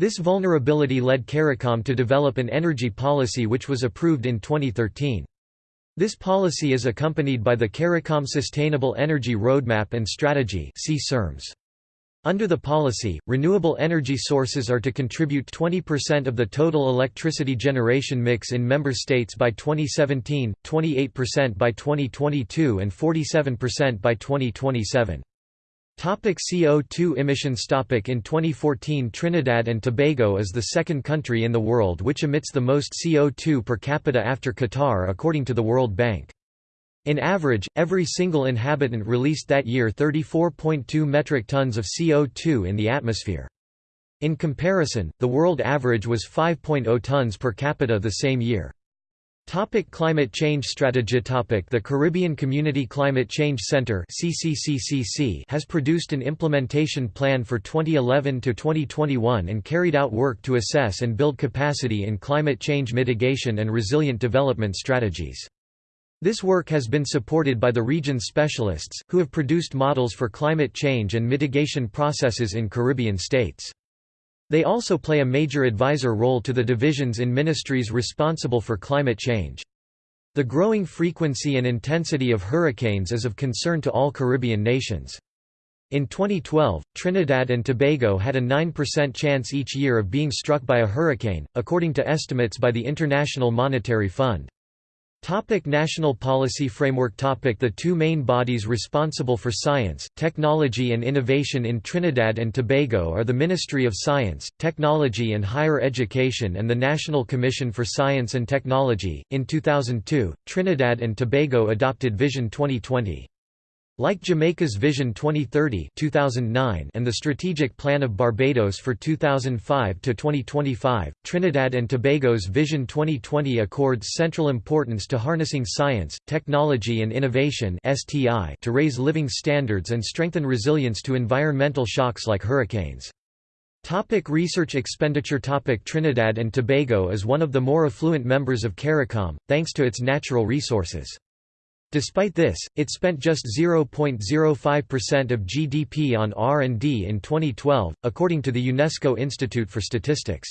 This vulnerability led CARICOM to develop an energy policy which was approved in 2013. This policy is accompanied by the CARICOM Sustainable Energy Roadmap and Strategy Under the policy, renewable energy sources are to contribute 20% of the total electricity generation mix in member states by 2017, 28% by 2022 and 47% by 2027. Topic CO2 emissions Topic In 2014 Trinidad and Tobago is the second country in the world which emits the most CO2 per capita after Qatar according to the World Bank. In average, every single inhabitant released that year 34.2 metric tons of CO2 in the atmosphere. In comparison, the world average was 5.0 tons per capita the same year. Topic climate change strategy topic The Caribbean Community Climate Change Center CCCCC has produced an implementation plan for 2011 to 2021 and carried out work to assess and build capacity in climate change mitigation and resilient development strategies. This work has been supported by the region's specialists, who have produced models for climate change and mitigation processes in Caribbean states. They also play a major advisor role to the divisions in ministries responsible for climate change. The growing frequency and intensity of hurricanes is of concern to all Caribbean nations. In 2012, Trinidad and Tobago had a 9% chance each year of being struck by a hurricane, according to estimates by the International Monetary Fund. Topic National Policy Framework Topic The two main bodies responsible for science, technology and innovation in Trinidad and Tobago are the Ministry of Science, Technology and Higher Education and the National Commission for Science and Technology. In 2002, Trinidad and Tobago adopted Vision 2020. Like Jamaica's Vision 2030 2009 and the Strategic Plan of Barbados for 2005 to 2025, Trinidad and Tobago's Vision 2020 accords central importance to harnessing science, technology and innovation to raise living standards and strengthen resilience to environmental shocks like hurricanes. Topic research expenditure Topic Trinidad and Tobago is one of the more affluent members of CARICOM, thanks to its natural resources. Despite this, it spent just 0.05% of GDP on R&D in 2012, according to the UNESCO Institute for Statistics.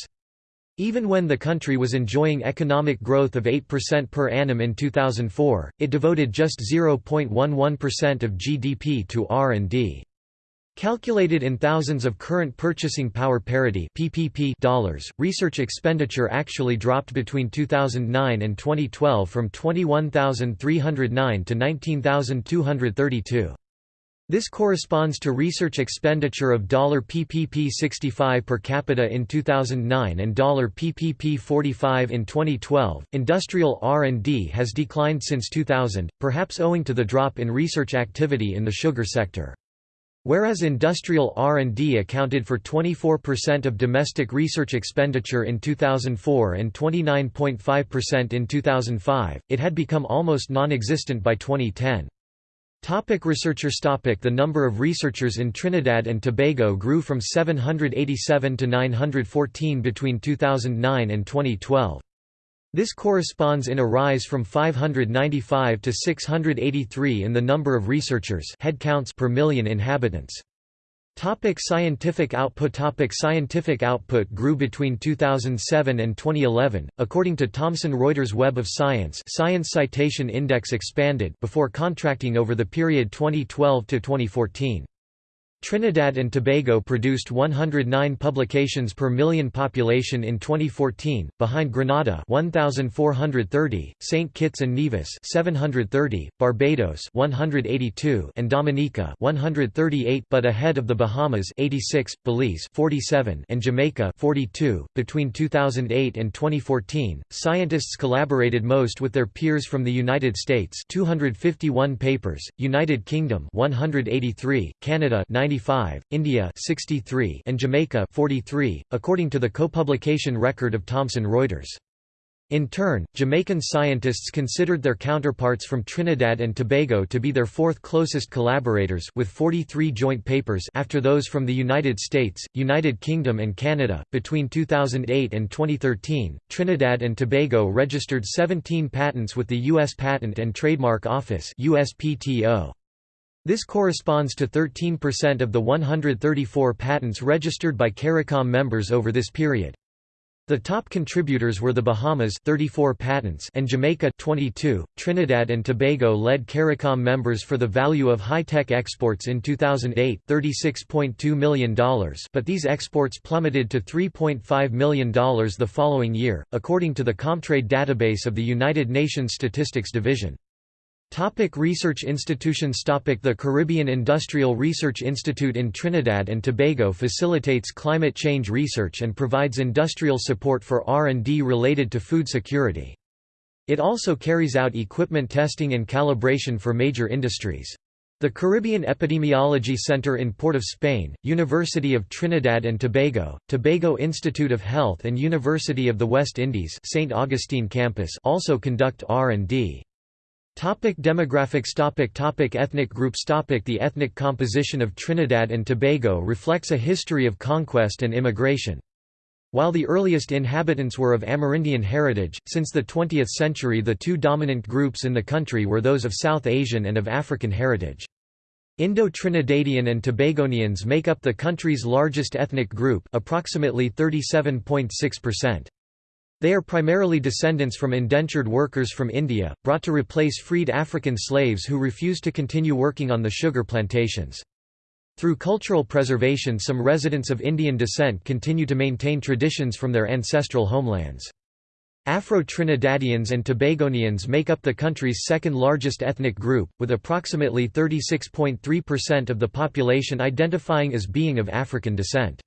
Even when the country was enjoying economic growth of 8% per annum in 2004, it devoted just 0.11% of GDP to R&D. Calculated in thousands of current purchasing power parity (PPP) dollars, research expenditure actually dropped between 2009 and 2012 from 21,309 to 19,232. This corresponds to research expenditure of dollar $PPP 65 per capita in 2009 and dollar $PPP 45 in 2012. Industrial R&D has declined since 2000, perhaps owing to the drop in research activity in the sugar sector. Whereas industrial R&D accounted for 24% of domestic research expenditure in 2004 and 29.5% in 2005, it had become almost non-existent by 2010. Topic researchers topic The number of researchers in Trinidad and Tobago grew from 787 to 914 between 2009 and 2012. This corresponds in a rise from 595 to 683 in the number of researchers headcounts per million inhabitants. Topic scientific output Topic Scientific output grew between 2007 and 2011, according to Thomson Reuters Web of Science Science Citation Index expanded before contracting over the period 2012 to 2014. Trinidad and Tobago produced 109 publications per million population in 2014, behind Grenada 1430, St Kitts and Nevis 730, Barbados 182 and Dominica 138 but ahead of the Bahamas 86, Belize 47 and Jamaica 42. Between 2008 and 2014, scientists collaborated most with their peers from the United States 251 papers, United Kingdom 183, Canada 90 95, India 63, and Jamaica 43, according to the co-publication record of Thomson Reuters. In turn, Jamaican scientists considered their counterparts from Trinidad and Tobago to be their fourth closest collaborators with 43 joint papers after those from the United States, United Kingdom and Canada. Between 2008 and 2013, Trinidad and Tobago registered 17 patents with the US Patent and Trademark Office (USPTO). This corresponds to 13% of the 134 patents registered by CARICOM members over this period. The top contributors were the Bahamas 34 patents and Jamaica 22. Trinidad and Tobago led CARICOM members for the value of high-tech exports in 2008, $36.2 million, but these exports plummeted to $3.5 million the following year, according to the Comtrade database of the United Nations Statistics Division. Topic research institutions Topic The Caribbean Industrial Research Institute in Trinidad and Tobago facilitates climate change research and provides industrial support for R&D related to food security. It also carries out equipment testing and calibration for major industries. The Caribbean Epidemiology Center in Port of Spain, University of Trinidad and Tobago, Tobago Institute of Health and University of the West Indies St. Augustine campus also conduct R&D. Topic demographics topic topic Ethnic groups topic The ethnic composition of Trinidad and Tobago reflects a history of conquest and immigration. While the earliest inhabitants were of Amerindian heritage, since the 20th century the two dominant groups in the country were those of South Asian and of African heritage. Indo-Trinidadian and Tobagonians make up the country's largest ethnic group approximately 37.6%. They are primarily descendants from indentured workers from India, brought to replace freed African slaves who refused to continue working on the sugar plantations. Through cultural preservation some residents of Indian descent continue to maintain traditions from their ancestral homelands. Afro-Trinidadians and Tobagonians make up the country's second largest ethnic group, with approximately 36.3% of the population identifying as being of African descent.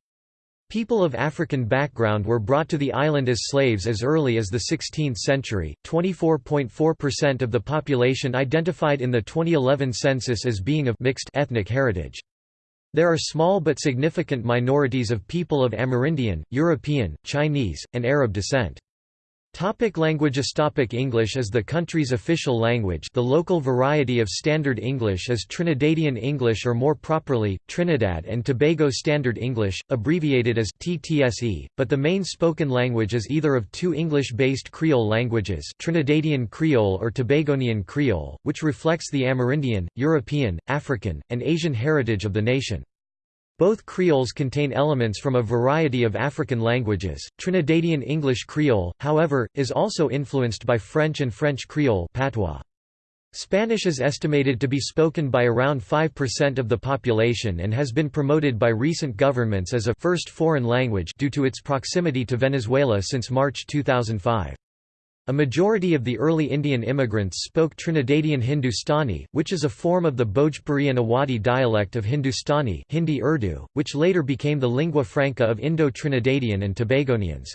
People of African background were brought to the island as slaves as early as the 16th century. 24.4% of the population identified in the 2011 census as being of mixed ethnic heritage. There are small but significant minorities of people of Amerindian, European, Chinese, and Arab descent. Topic languages Topic English is the country's official language the local variety of Standard English is Trinidadian English or more properly, Trinidad and Tobago Standard English, abbreviated as TTSE, but the main spoken language is either of two English-based Creole languages Trinidadian Creole or Tobagonian Creole, which reflects the Amerindian, European, African, and Asian heritage of the nation. Both Creoles contain elements from a variety of African languages. Trinidadian English Creole, however, is also influenced by French and French Creole patois. Spanish is estimated to be spoken by around 5% of the population and has been promoted by recent governments as a first foreign language due to its proximity to Venezuela since March 2005. A majority of the early Indian immigrants spoke Trinidadian Hindustani, which is a form of the Bhojpuri and Awadhi dialect of Hindustani Hindi Urdu, which later became the lingua franca of Indo-Trinidadian and Tobagonians.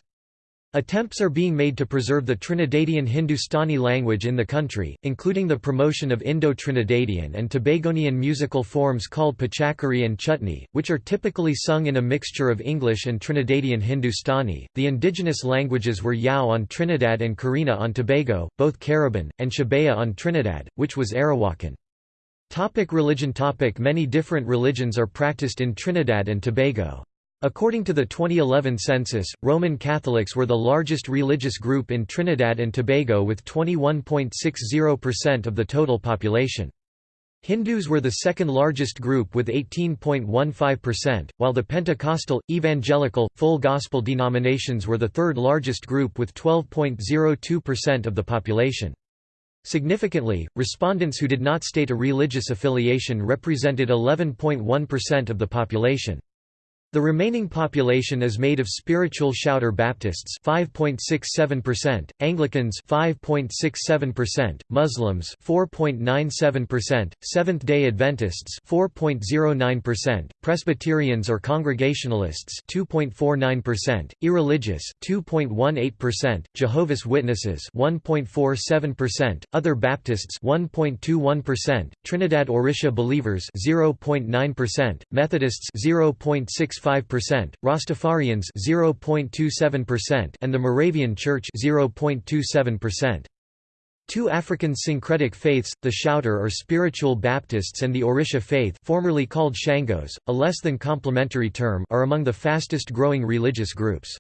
Attempts are being made to preserve the Trinidadian Hindustani language in the country, including the promotion of Indo-Trinidadian and Tobagonian musical forms called Pichakaree and chutney, which are typically sung in a mixture of English and Trinidadian Hindustani. The indigenous languages were Yao on Trinidad and Karina on Tobago, both Cariban, and Shebaya on Trinidad, which was Arawakan. Topic religion Topic Many different religions are practiced in Trinidad and Tobago. According to the 2011 census, Roman Catholics were the largest religious group in Trinidad and Tobago with 21.60% of the total population. Hindus were the second largest group with 18.15%, while the Pentecostal, Evangelical, Full Gospel denominations were the third largest group with 12.02% of the population. Significantly, respondents who did not state a religious affiliation represented 11.1% of the population. The remaining population is made of spiritual shouter Baptists 5.67%, Anglicans 5.67%, Muslims 4.97%, Seventh-day Adventists 4.09%, Presbyterians or Congregationalists 2.49%, Irreligious 2.18%, Jehovah's Witnesses 1.47%, Other Baptists 1.21%, Trinidad Orisha Believers 0.9%, Methodists 0.65 0.5%, Rastafarians 0.27% and the Moravian Church 0.27%. Two African syncretic faiths, the Shouter or Spiritual Baptists and the Orisha faith formerly called Shangos, a less than complementary term are among the fastest growing religious groups.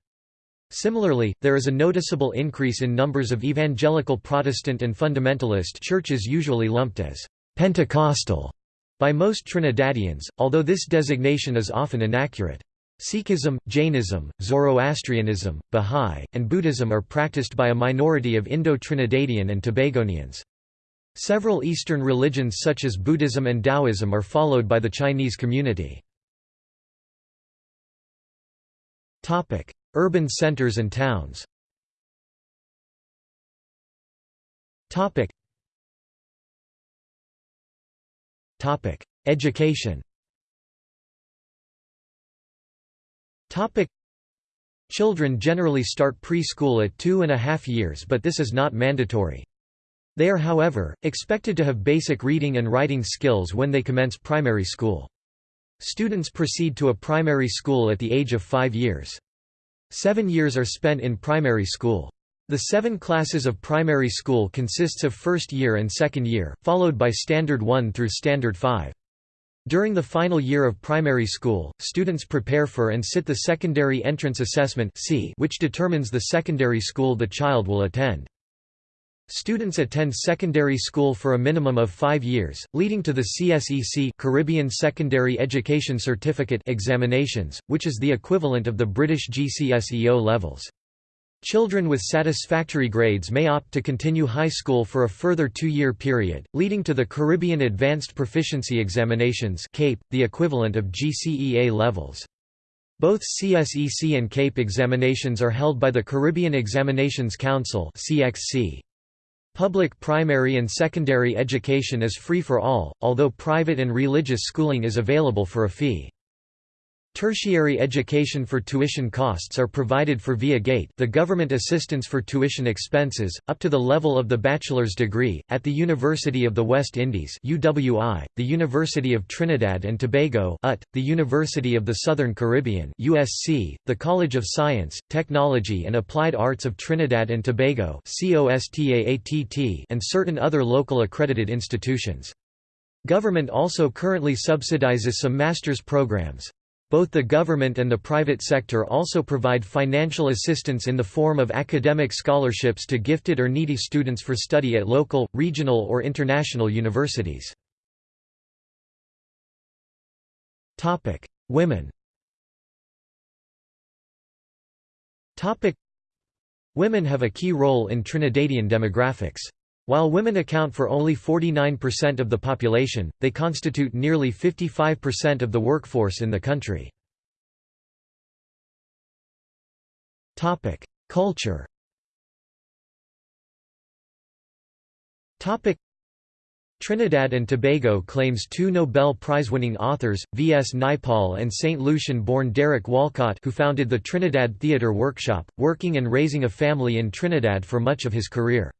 Similarly, there is a noticeable increase in numbers of evangelical Protestant and fundamentalist churches usually lumped as Pentecostal by most Trinidadians, although this designation is often inaccurate. Sikhism, Jainism, Zoroastrianism, Bahá'í, and Buddhism are practiced by a minority of Indo-Trinidadian and Tobagonians. Several Eastern religions such as Buddhism and Taoism are followed by the Chinese community. Urban centers and towns Education Children generally start preschool at two and a half years but this is not mandatory. They are however, expected to have basic reading and writing skills when they commence primary school. Students proceed to a primary school at the age of five years. Seven years are spent in primary school. The seven classes of primary school consists of first year and second year, followed by Standard 1 through Standard 5. During the final year of primary school, students prepare for and sit the Secondary Entrance Assessment which determines the secondary school the child will attend. Students attend secondary school for a minimum of five years, leading to the CSEC Caribbean Secondary Education Certificate examinations, which is the equivalent of the British GCSEO levels. Children with satisfactory grades may opt to continue high school for a further two-year period, leading to the Caribbean Advanced Proficiency Examinations CAPE, the equivalent of GCEA levels. Both CSEC and CAPE examinations are held by the Caribbean Examinations Council CXC. Public primary and secondary education is free for all, although private and religious schooling is available for a fee. Tertiary education for tuition costs are provided for via GATE the government assistance for tuition expenses, up to the level of the bachelor's degree, at the University of the West Indies UWI, the University of Trinidad and Tobago UT, the University of the Southern Caribbean USC, the College of Science, Technology and Applied Arts of Trinidad and Tobago and certain other local accredited institutions. Government also currently subsidizes some master's programs. Both the government and the private sector also provide financial assistance in the form of academic scholarships to gifted or needy students for study at local, regional or international universities. Women Women have a key role in Trinidadian demographics. While women account for only 49% of the population, they constitute nearly 55% of the workforce in the country. Culture Trinidad and Tobago claims two Nobel Prize-winning authors, V. S. Naipaul and St. Lucian-born Derek Walcott who founded the Trinidad Theatre Workshop, working and raising a family in Trinidad for much of his career.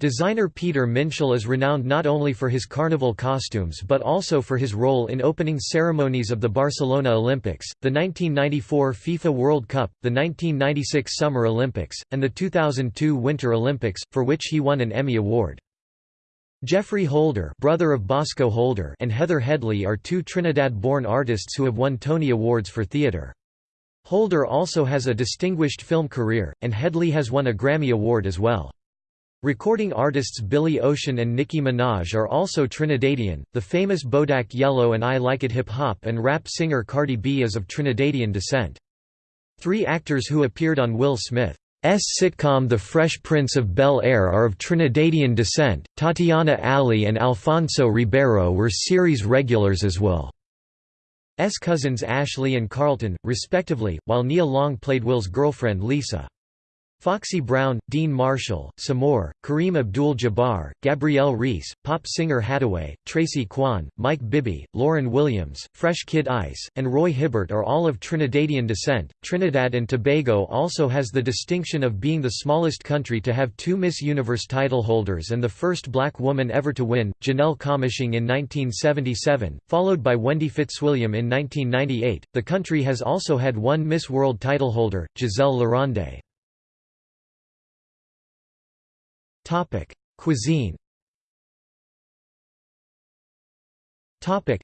Designer Peter Minshall is renowned not only for his carnival costumes but also for his role in opening ceremonies of the Barcelona Olympics, the 1994 FIFA World Cup, the 1996 Summer Olympics, and the 2002 Winter Olympics, for which he won an Emmy Award. Geoffrey Holder, brother of Bosco Holder and Heather Headley are two Trinidad-born artists who have won Tony Awards for theatre. Holder also has a distinguished film career, and Headley has won a Grammy Award as well. Recording artists Billy Ocean and Nicki Minaj are also Trinidadian. The famous Bodak Yellow and I Like It hip hop and rap singer Cardi B is of Trinidadian descent. Three actors who appeared on Will Smith. sitcom The Fresh Prince of Bel-Air are of Trinidadian descent. Tatiana Ali and Alfonso Ribeiro were series regulars as well. S cousins Ashley and Carlton, respectively, while Nia Long played Will's girlfriend Lisa. Foxy Brown, Dean Marshall, Sommore, Kareem Abdul-Jabbar, Gabrielle Reece, pop singer Haddaway, Tracy Quan, Mike Bibby, Lauren Williams, Fresh Kid Ice, and Roy Hibbert are all of Trinidadian descent. Trinidad and Tobago also has the distinction of being the smallest country to have two Miss Universe title holders and the first black woman ever to win, Janelle Commissiong in 1977, followed by Wendy Fitzwilliam in 1998. The country has also had one Miss World title holder, Giselle Laronde. Topic: Cuisine. Topic.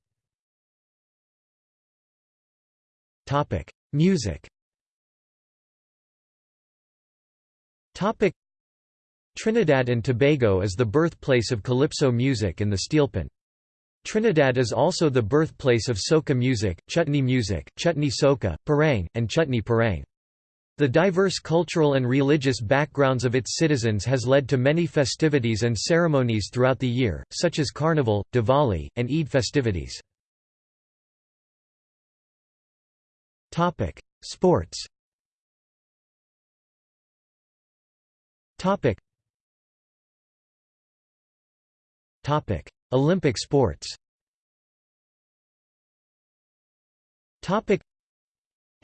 Topic: Music. Topic: Trinidad and Tobago is the birthplace of calypso music and the steelpan. Trinidad is also the birthplace of soca music, chutney music, chutney soca, parang, and chutney parang. The diverse cultural and religious backgrounds of its citizens has led to many festivities and ceremonies throughout the year, such as Carnival, Diwali, and Eid festivities. Sports Olympic sports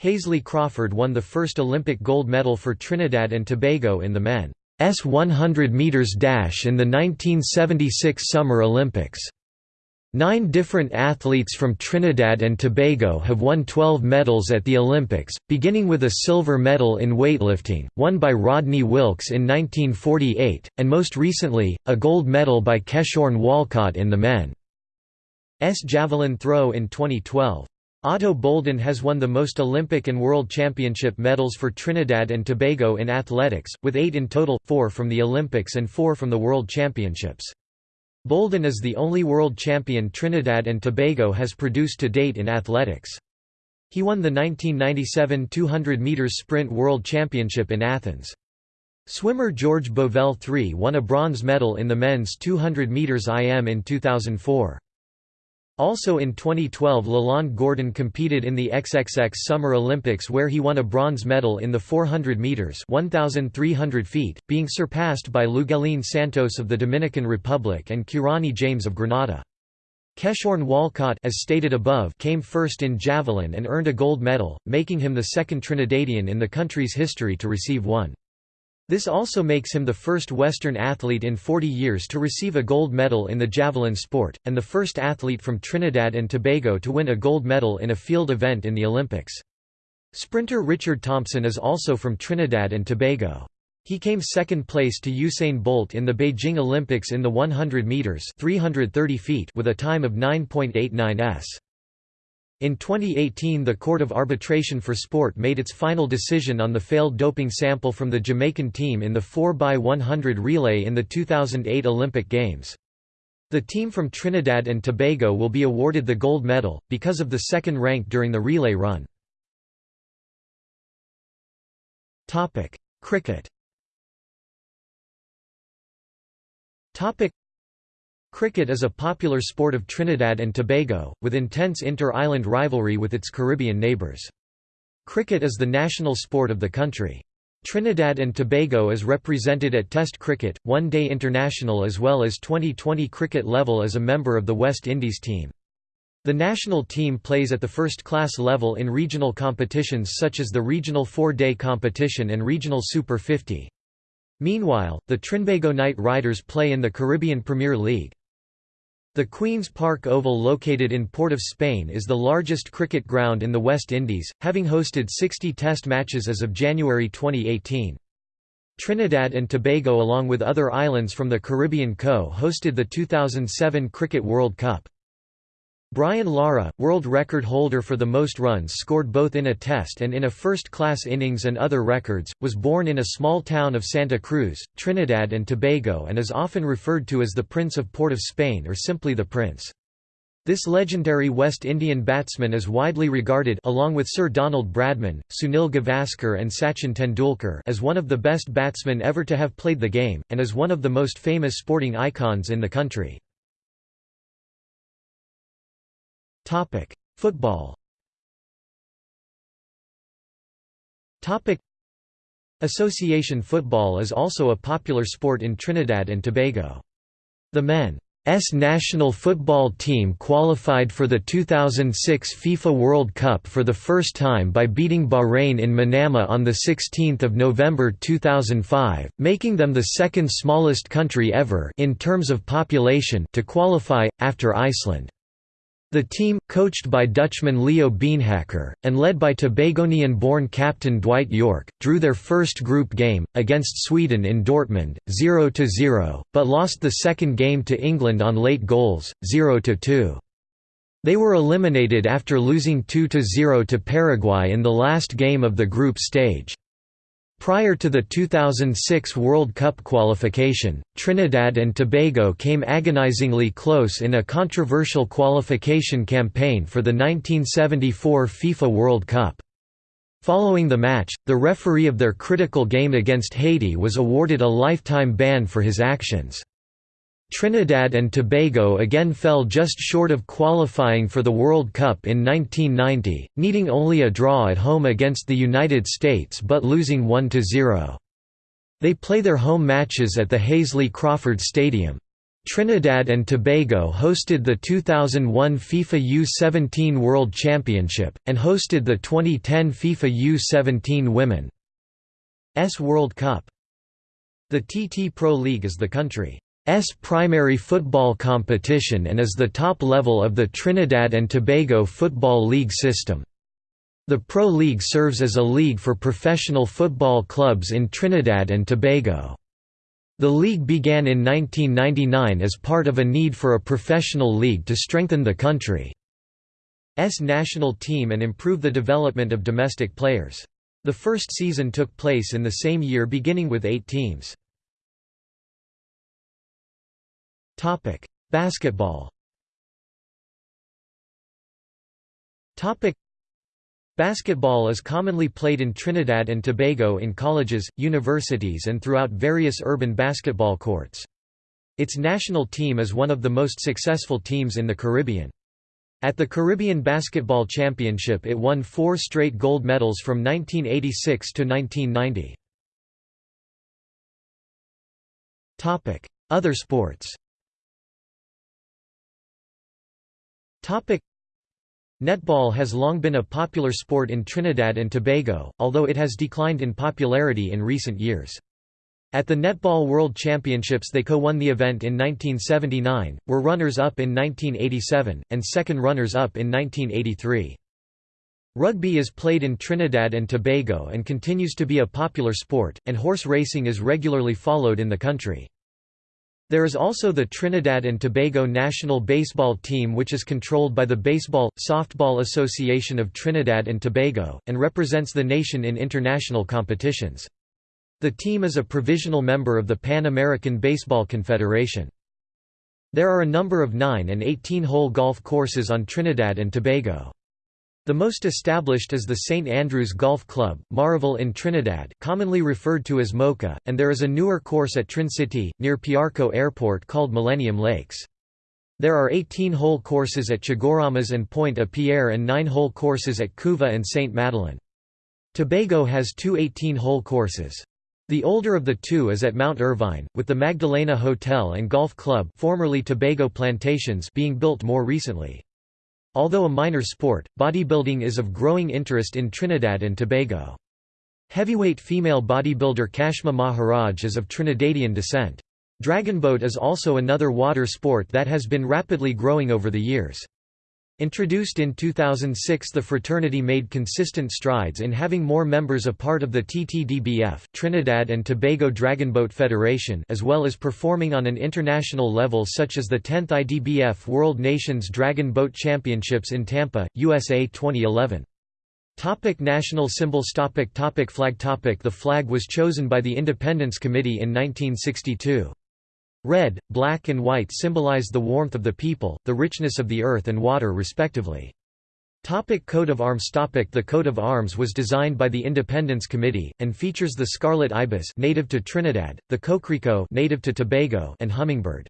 Hasely Crawford won the first Olympic gold medal for Trinidad and Tobago in the men's 100 meters dash in the 1976 Summer Olympics. Nine different athletes from Trinidad and Tobago have won 12 medals at the Olympics, beginning with a silver medal in weightlifting, won by Rodney Wilkes in 1948, and most recently, a gold medal by Keshorn Walcott in the men's javelin throw in 2012. Ato Boldon has won the most Olympic and World Championship medals for Trinidad and Tobago in athletics, with eight in total, four from the Olympics and four from the World Championships. Boldon is the only world champion Trinidad and Tobago has produced to date in athletics. He won the 1997 200 meters sprint world championship in Athens. Swimmer George Bovell III won a bronze medal in the men's 200 meters IM in 2004. Also in 2012 Lalonde Gordon competed in the XXX Summer Olympics where he won a bronze medal in the 400 meters 1300 feet, being surpassed by Luguelín Santos of the Dominican Republic and Kirani James of Grenada. Keshorn Walcott as stated above came first in javelin and earned a gold medal, making him the second Trinidadian in the country's history to receive one. This also makes him the first Western athlete in 40 years to receive a gold medal in the javelin sport, and the first athlete from Trinidad and Tobago to win a gold medal in a field event in the Olympics. Sprinter Richard Thompson is also from Trinidad and Tobago. He came second place to Usain Bolt in the Beijing Olympics in the 100 meters (330 feet) with a time of 9.89 s. In 2018 the Court of Arbitration for Sport made its final decision on the failed doping sample from the Jamaican team in the 4x100 relay in the 2008 Olympic Games. The team from Trinidad and Tobago will be awarded the gold medal, because of the second rank during the relay run. Cricket Cricket is a popular sport of Trinidad and Tobago, with intense inter-island rivalry with its Caribbean neighbours. Cricket is the national sport of the country. Trinidad and Tobago is represented at Test cricket, One Day International as well as 2020 cricket level as a member of the West Indies team. The national team plays at the first-class level in regional competitions such as the Regional Four-Day Competition and Regional Super 50. Meanwhile, the Trinbago Knight Riders play in the Caribbean Premier League. The Queen's Park Oval located in Port of Spain is the largest cricket ground in the West Indies, having hosted 60 test matches as of January 2018. Trinidad and Tobago along with other islands from the Caribbean co-hosted the 2007 Cricket World Cup. Brian Lara, world record holder for the most runs scored both in a test and in a first-class innings and other records, was born in a small town of Santa Cruz, Trinidad and Tobago and is often referred to as the Prince of Port of Spain or simply the Prince. This legendary West Indian batsman is widely regarded along with Sir Donald Bradman, Sunil Gavaskar and Sachin Tendulkar as one of the best batsmen ever to have played the game, and as one of the most famous sporting icons in the country. Football Association football is also a popular sport in Trinidad and Tobago. The men's national football team qualified for the 2006 FIFA World Cup for the first time by beating Bahrain in Manama on 16 November 2005, making them the second smallest country ever in terms of population to qualify, after Iceland. The team, coached by Dutchman Leo Beenhakker, and led by Tobagonian-born captain Dwight Yorke, drew their first group game, against Sweden in Dortmund, 0–0, but lost the second game to England on late goals, 0–2. They were eliminated after losing 2–0 to Paraguay in the last game of the group stage. Prior to the 2006 World Cup qualification, Trinidad and Tobago came agonizingly close in a controversial qualification campaign for the 1974 FIFA World Cup. Following the match, the referee of their critical game against Haiti was awarded a lifetime ban for his actions. Trinidad and Tobago again fell just short of qualifying for the World Cup in 1990, needing only a draw at home against the United States but losing 1–0. They play their home matches at the Hasely Crawford Stadium. Trinidad and Tobago hosted the 2001 FIFA U-17 World Championship, and hosted the 2010 FIFA U-17 Women's World Cup. The TT Pro League is the country S primary football competition and is the top level of the Trinidad and Tobago Football League system. The Pro League serves as a league for professional football clubs in Trinidad and Tobago. The league began in 1999 as part of a need for a professional league to strengthen the country's national team and improve the development of domestic players. The first season took place in the same year beginning with eight teams. Topic: Basketball. Topic: Basketball is commonly played in Trinidad and Tobago in colleges, universities and throughout various urban basketball courts. Its national team is one of the most successful teams in the Caribbean. At the Caribbean Basketball Championship it won four straight gold medals from 1986 to 1990. Other sports Netball has long been a popular sport in Trinidad and Tobago, although it has declined in popularity in recent years. At the Netball World Championships they co-won the event in 1979, were runners-up in 1987, and second runners-up in 1983. Rugby is played in Trinidad and Tobago and continues to be a popular sport, and horse racing is regularly followed in the country. There is also the Trinidad and Tobago national baseball team which is controlled by the Baseball, Softball Association of Trinidad and Tobago, and represents the nation in international competitions. The team is a provisional member of the Pan American Baseball Confederation. There are a number of 9 and 18-hole golf courses on Trinidad and Tobago. The most established is the St Andrews Golf Club, Maraval in Trinidad commonly referred to as Moka, and there is a newer course at Trincity, near Piarco Airport called Millennium Lakes. There are 18-hole courses at Chaguaramas and Pointe-à-Pierre and 9-hole courses at Couva and St Madeleine. Tobago has two 18-hole courses. The older of the two is at Mount Irvine, with the Magdalena Hotel and Golf Club formerly Tobago Plantations being built more recently. Although a minor sport, bodybuilding is of growing interest in Trinidad and Tobago. Heavyweight female bodybuilder Kashma Maharaj is of Trinidadian descent. Dragonboat is also another water sport that has been rapidly growing over the years. Introduced in 2006 the fraternity made consistent strides in having more members a part of the TTDBF Trinidad and Tobago Dragonboat Federation as well as performing on an international level such as the 10th IDBF World Nations Dragon Boat Championships in Tampa, USA 2011. Topic national symbols topic topic Flag topic The flag was chosen by the Independence Committee in 1962. Red, black and white symbolize the warmth of the people, the richness of the earth and water respectively. Topic coat of arms Topic The coat of arms was designed by the Independence Committee, and features the scarlet ibis native to Trinidad, the coquerico native to Tobago and hummingbird.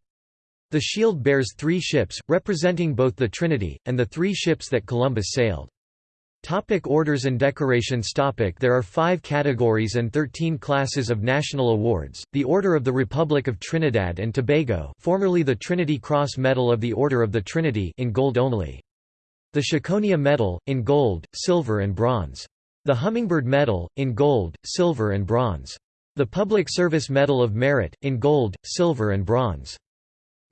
The shield bears three ships, representing both the Trinity, and the three ships that Columbus sailed. Topic orders and decorations Topic There are five categories and 13 classes of national awards, the Order of the Republic of Trinidad and Tobago formerly the Trinity Cross Medal of the Order of the Trinity in gold only. The Chaconia Medal, in gold, silver and bronze. The Hummingbird Medal, in gold, silver and bronze. The Public Service Medal of Merit, in gold, silver and bronze.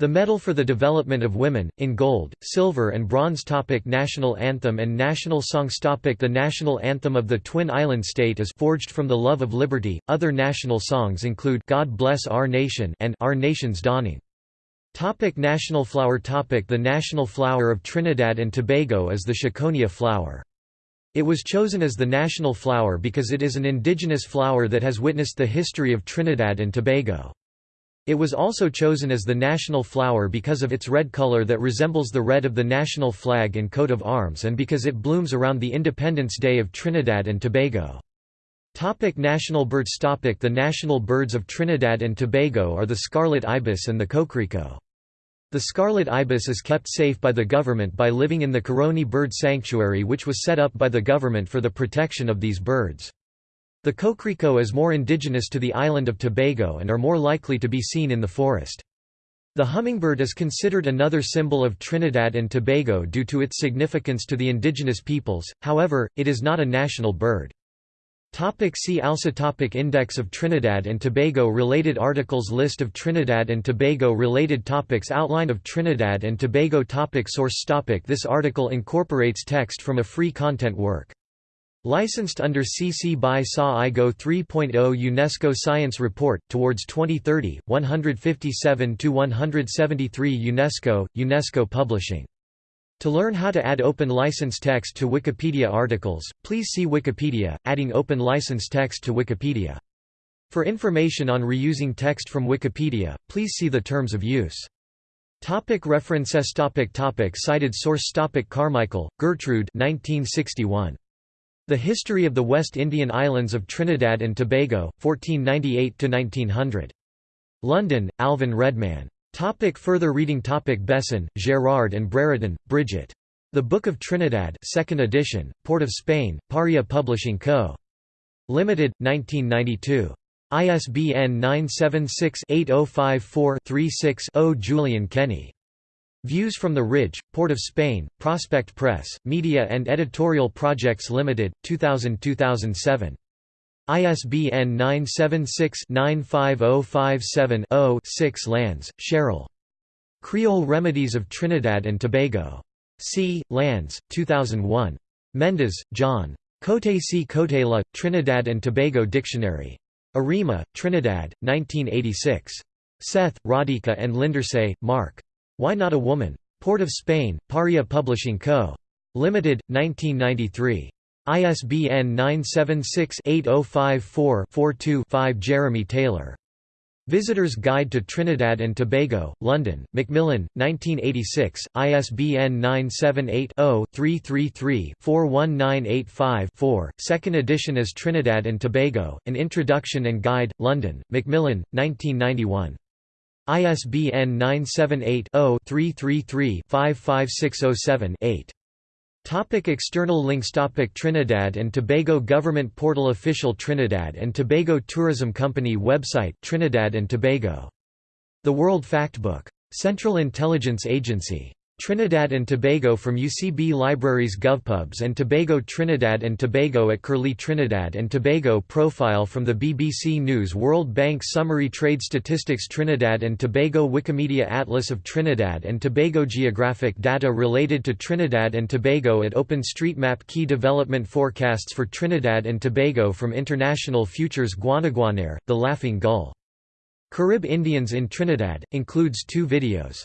The Medal for the Development of Women, in gold, silver and bronze topic National Anthem and National Songs topic The national anthem of the Twin Island State is Forged from the Love of Liberty. Other national songs include God Bless Our Nation and Our Nation's Dawning. Topic national flower topic The national flower of Trinidad and Tobago is the Chaconia flower. It was chosen as the national flower because it is an indigenous flower that has witnessed the history of Trinidad and Tobago. It was also chosen as the national flower because of its red color that resembles the red of the national flag and coat of arms and because it blooms around the Independence Day of Trinidad and Tobago. Topic national birds Topic The national birds of Trinidad and Tobago are the scarlet ibis and the coquerico. The scarlet ibis is kept safe by the government by living in the Caroni Bird Sanctuary which was set up by the government for the protection of these birds. The coquerico is more indigenous to the island of Tobago and are more likely to be seen in the forest. The hummingbird is considered another symbol of Trinidad and Tobago due to its significance to the indigenous peoples, however, it is not a national bird. Topic see also topic Index of Trinidad and Tobago Related articles List of Trinidad and Tobago related topics Outline of Trinidad and Tobago topic Source topic This article incorporates text from a free content work. Licensed under CC by SA IGO 3.0 UNESCO Science Report, Towards 2030, 157–173 UNESCO, UNESCO Publishing to learn how to add open license text to Wikipedia articles, please see Wikipedia, adding open license text to Wikipedia. For information on reusing text from Wikipedia, please see the terms of use. Topic references topic topic Cited source topic Carmichael, Gertrude 1961. The History of the West Indian Islands of Trinidad and Tobago, 1498–1900. London, Alvin Redman. Topic further reading Topic Besson, Gerard and Brereton, Bridget. The Book of Trinidad 2nd edition, Port of Spain, Paria Publishing Co. Limited, 1992. ISBN 976-8054-36-0 Julian Kenny. Views from the Ridge, Port of Spain, Prospect Press, Media and Editorial Projects Limited, 2000–2007. ISBN 976-95057-0-6 Lans, Cheryl. Creole Remedies of Trinidad and Tobago. C. Lans, 2001. Mendes, John. Cote C. Cote La, Trinidad and Tobago Dictionary. Arima, Trinidad, 1986. Seth, Radhika and Lindersay, Mark. Why Not a Woman? Port of Spain, Paria Publishing Co. Limited, 1993. ISBN 976-8054-42-5 Jeremy Taylor. Visitor's Guide to Trinidad and Tobago, London, Macmillan, 1986, ISBN 978-0-333-41985-4, second edition as Trinidad and Tobago, An Introduction and Guide, London, Macmillan, 1991. ISBN 978 0 333 55607 8. Topic external links Topic Trinidad and Tobago Government Portal Official Trinidad and Tobago Tourism Company website Trinidad and Tobago. The World Factbook. Central Intelligence Agency. Trinidad and Tobago from UCB Libraries GovPubs and Tobago Trinidad and Tobago at Curlie Trinidad and Tobago Profile from the BBC News World Bank Summary Trade Statistics Trinidad and Tobago Wikimedia Atlas of Trinidad and Tobago Geographic data related to Trinidad and Tobago at OpenStreetMap Key development forecasts for Trinidad and Tobago from International Futures Guanaguanare, The Laughing Gull. Carib Indians in Trinidad, includes two videos.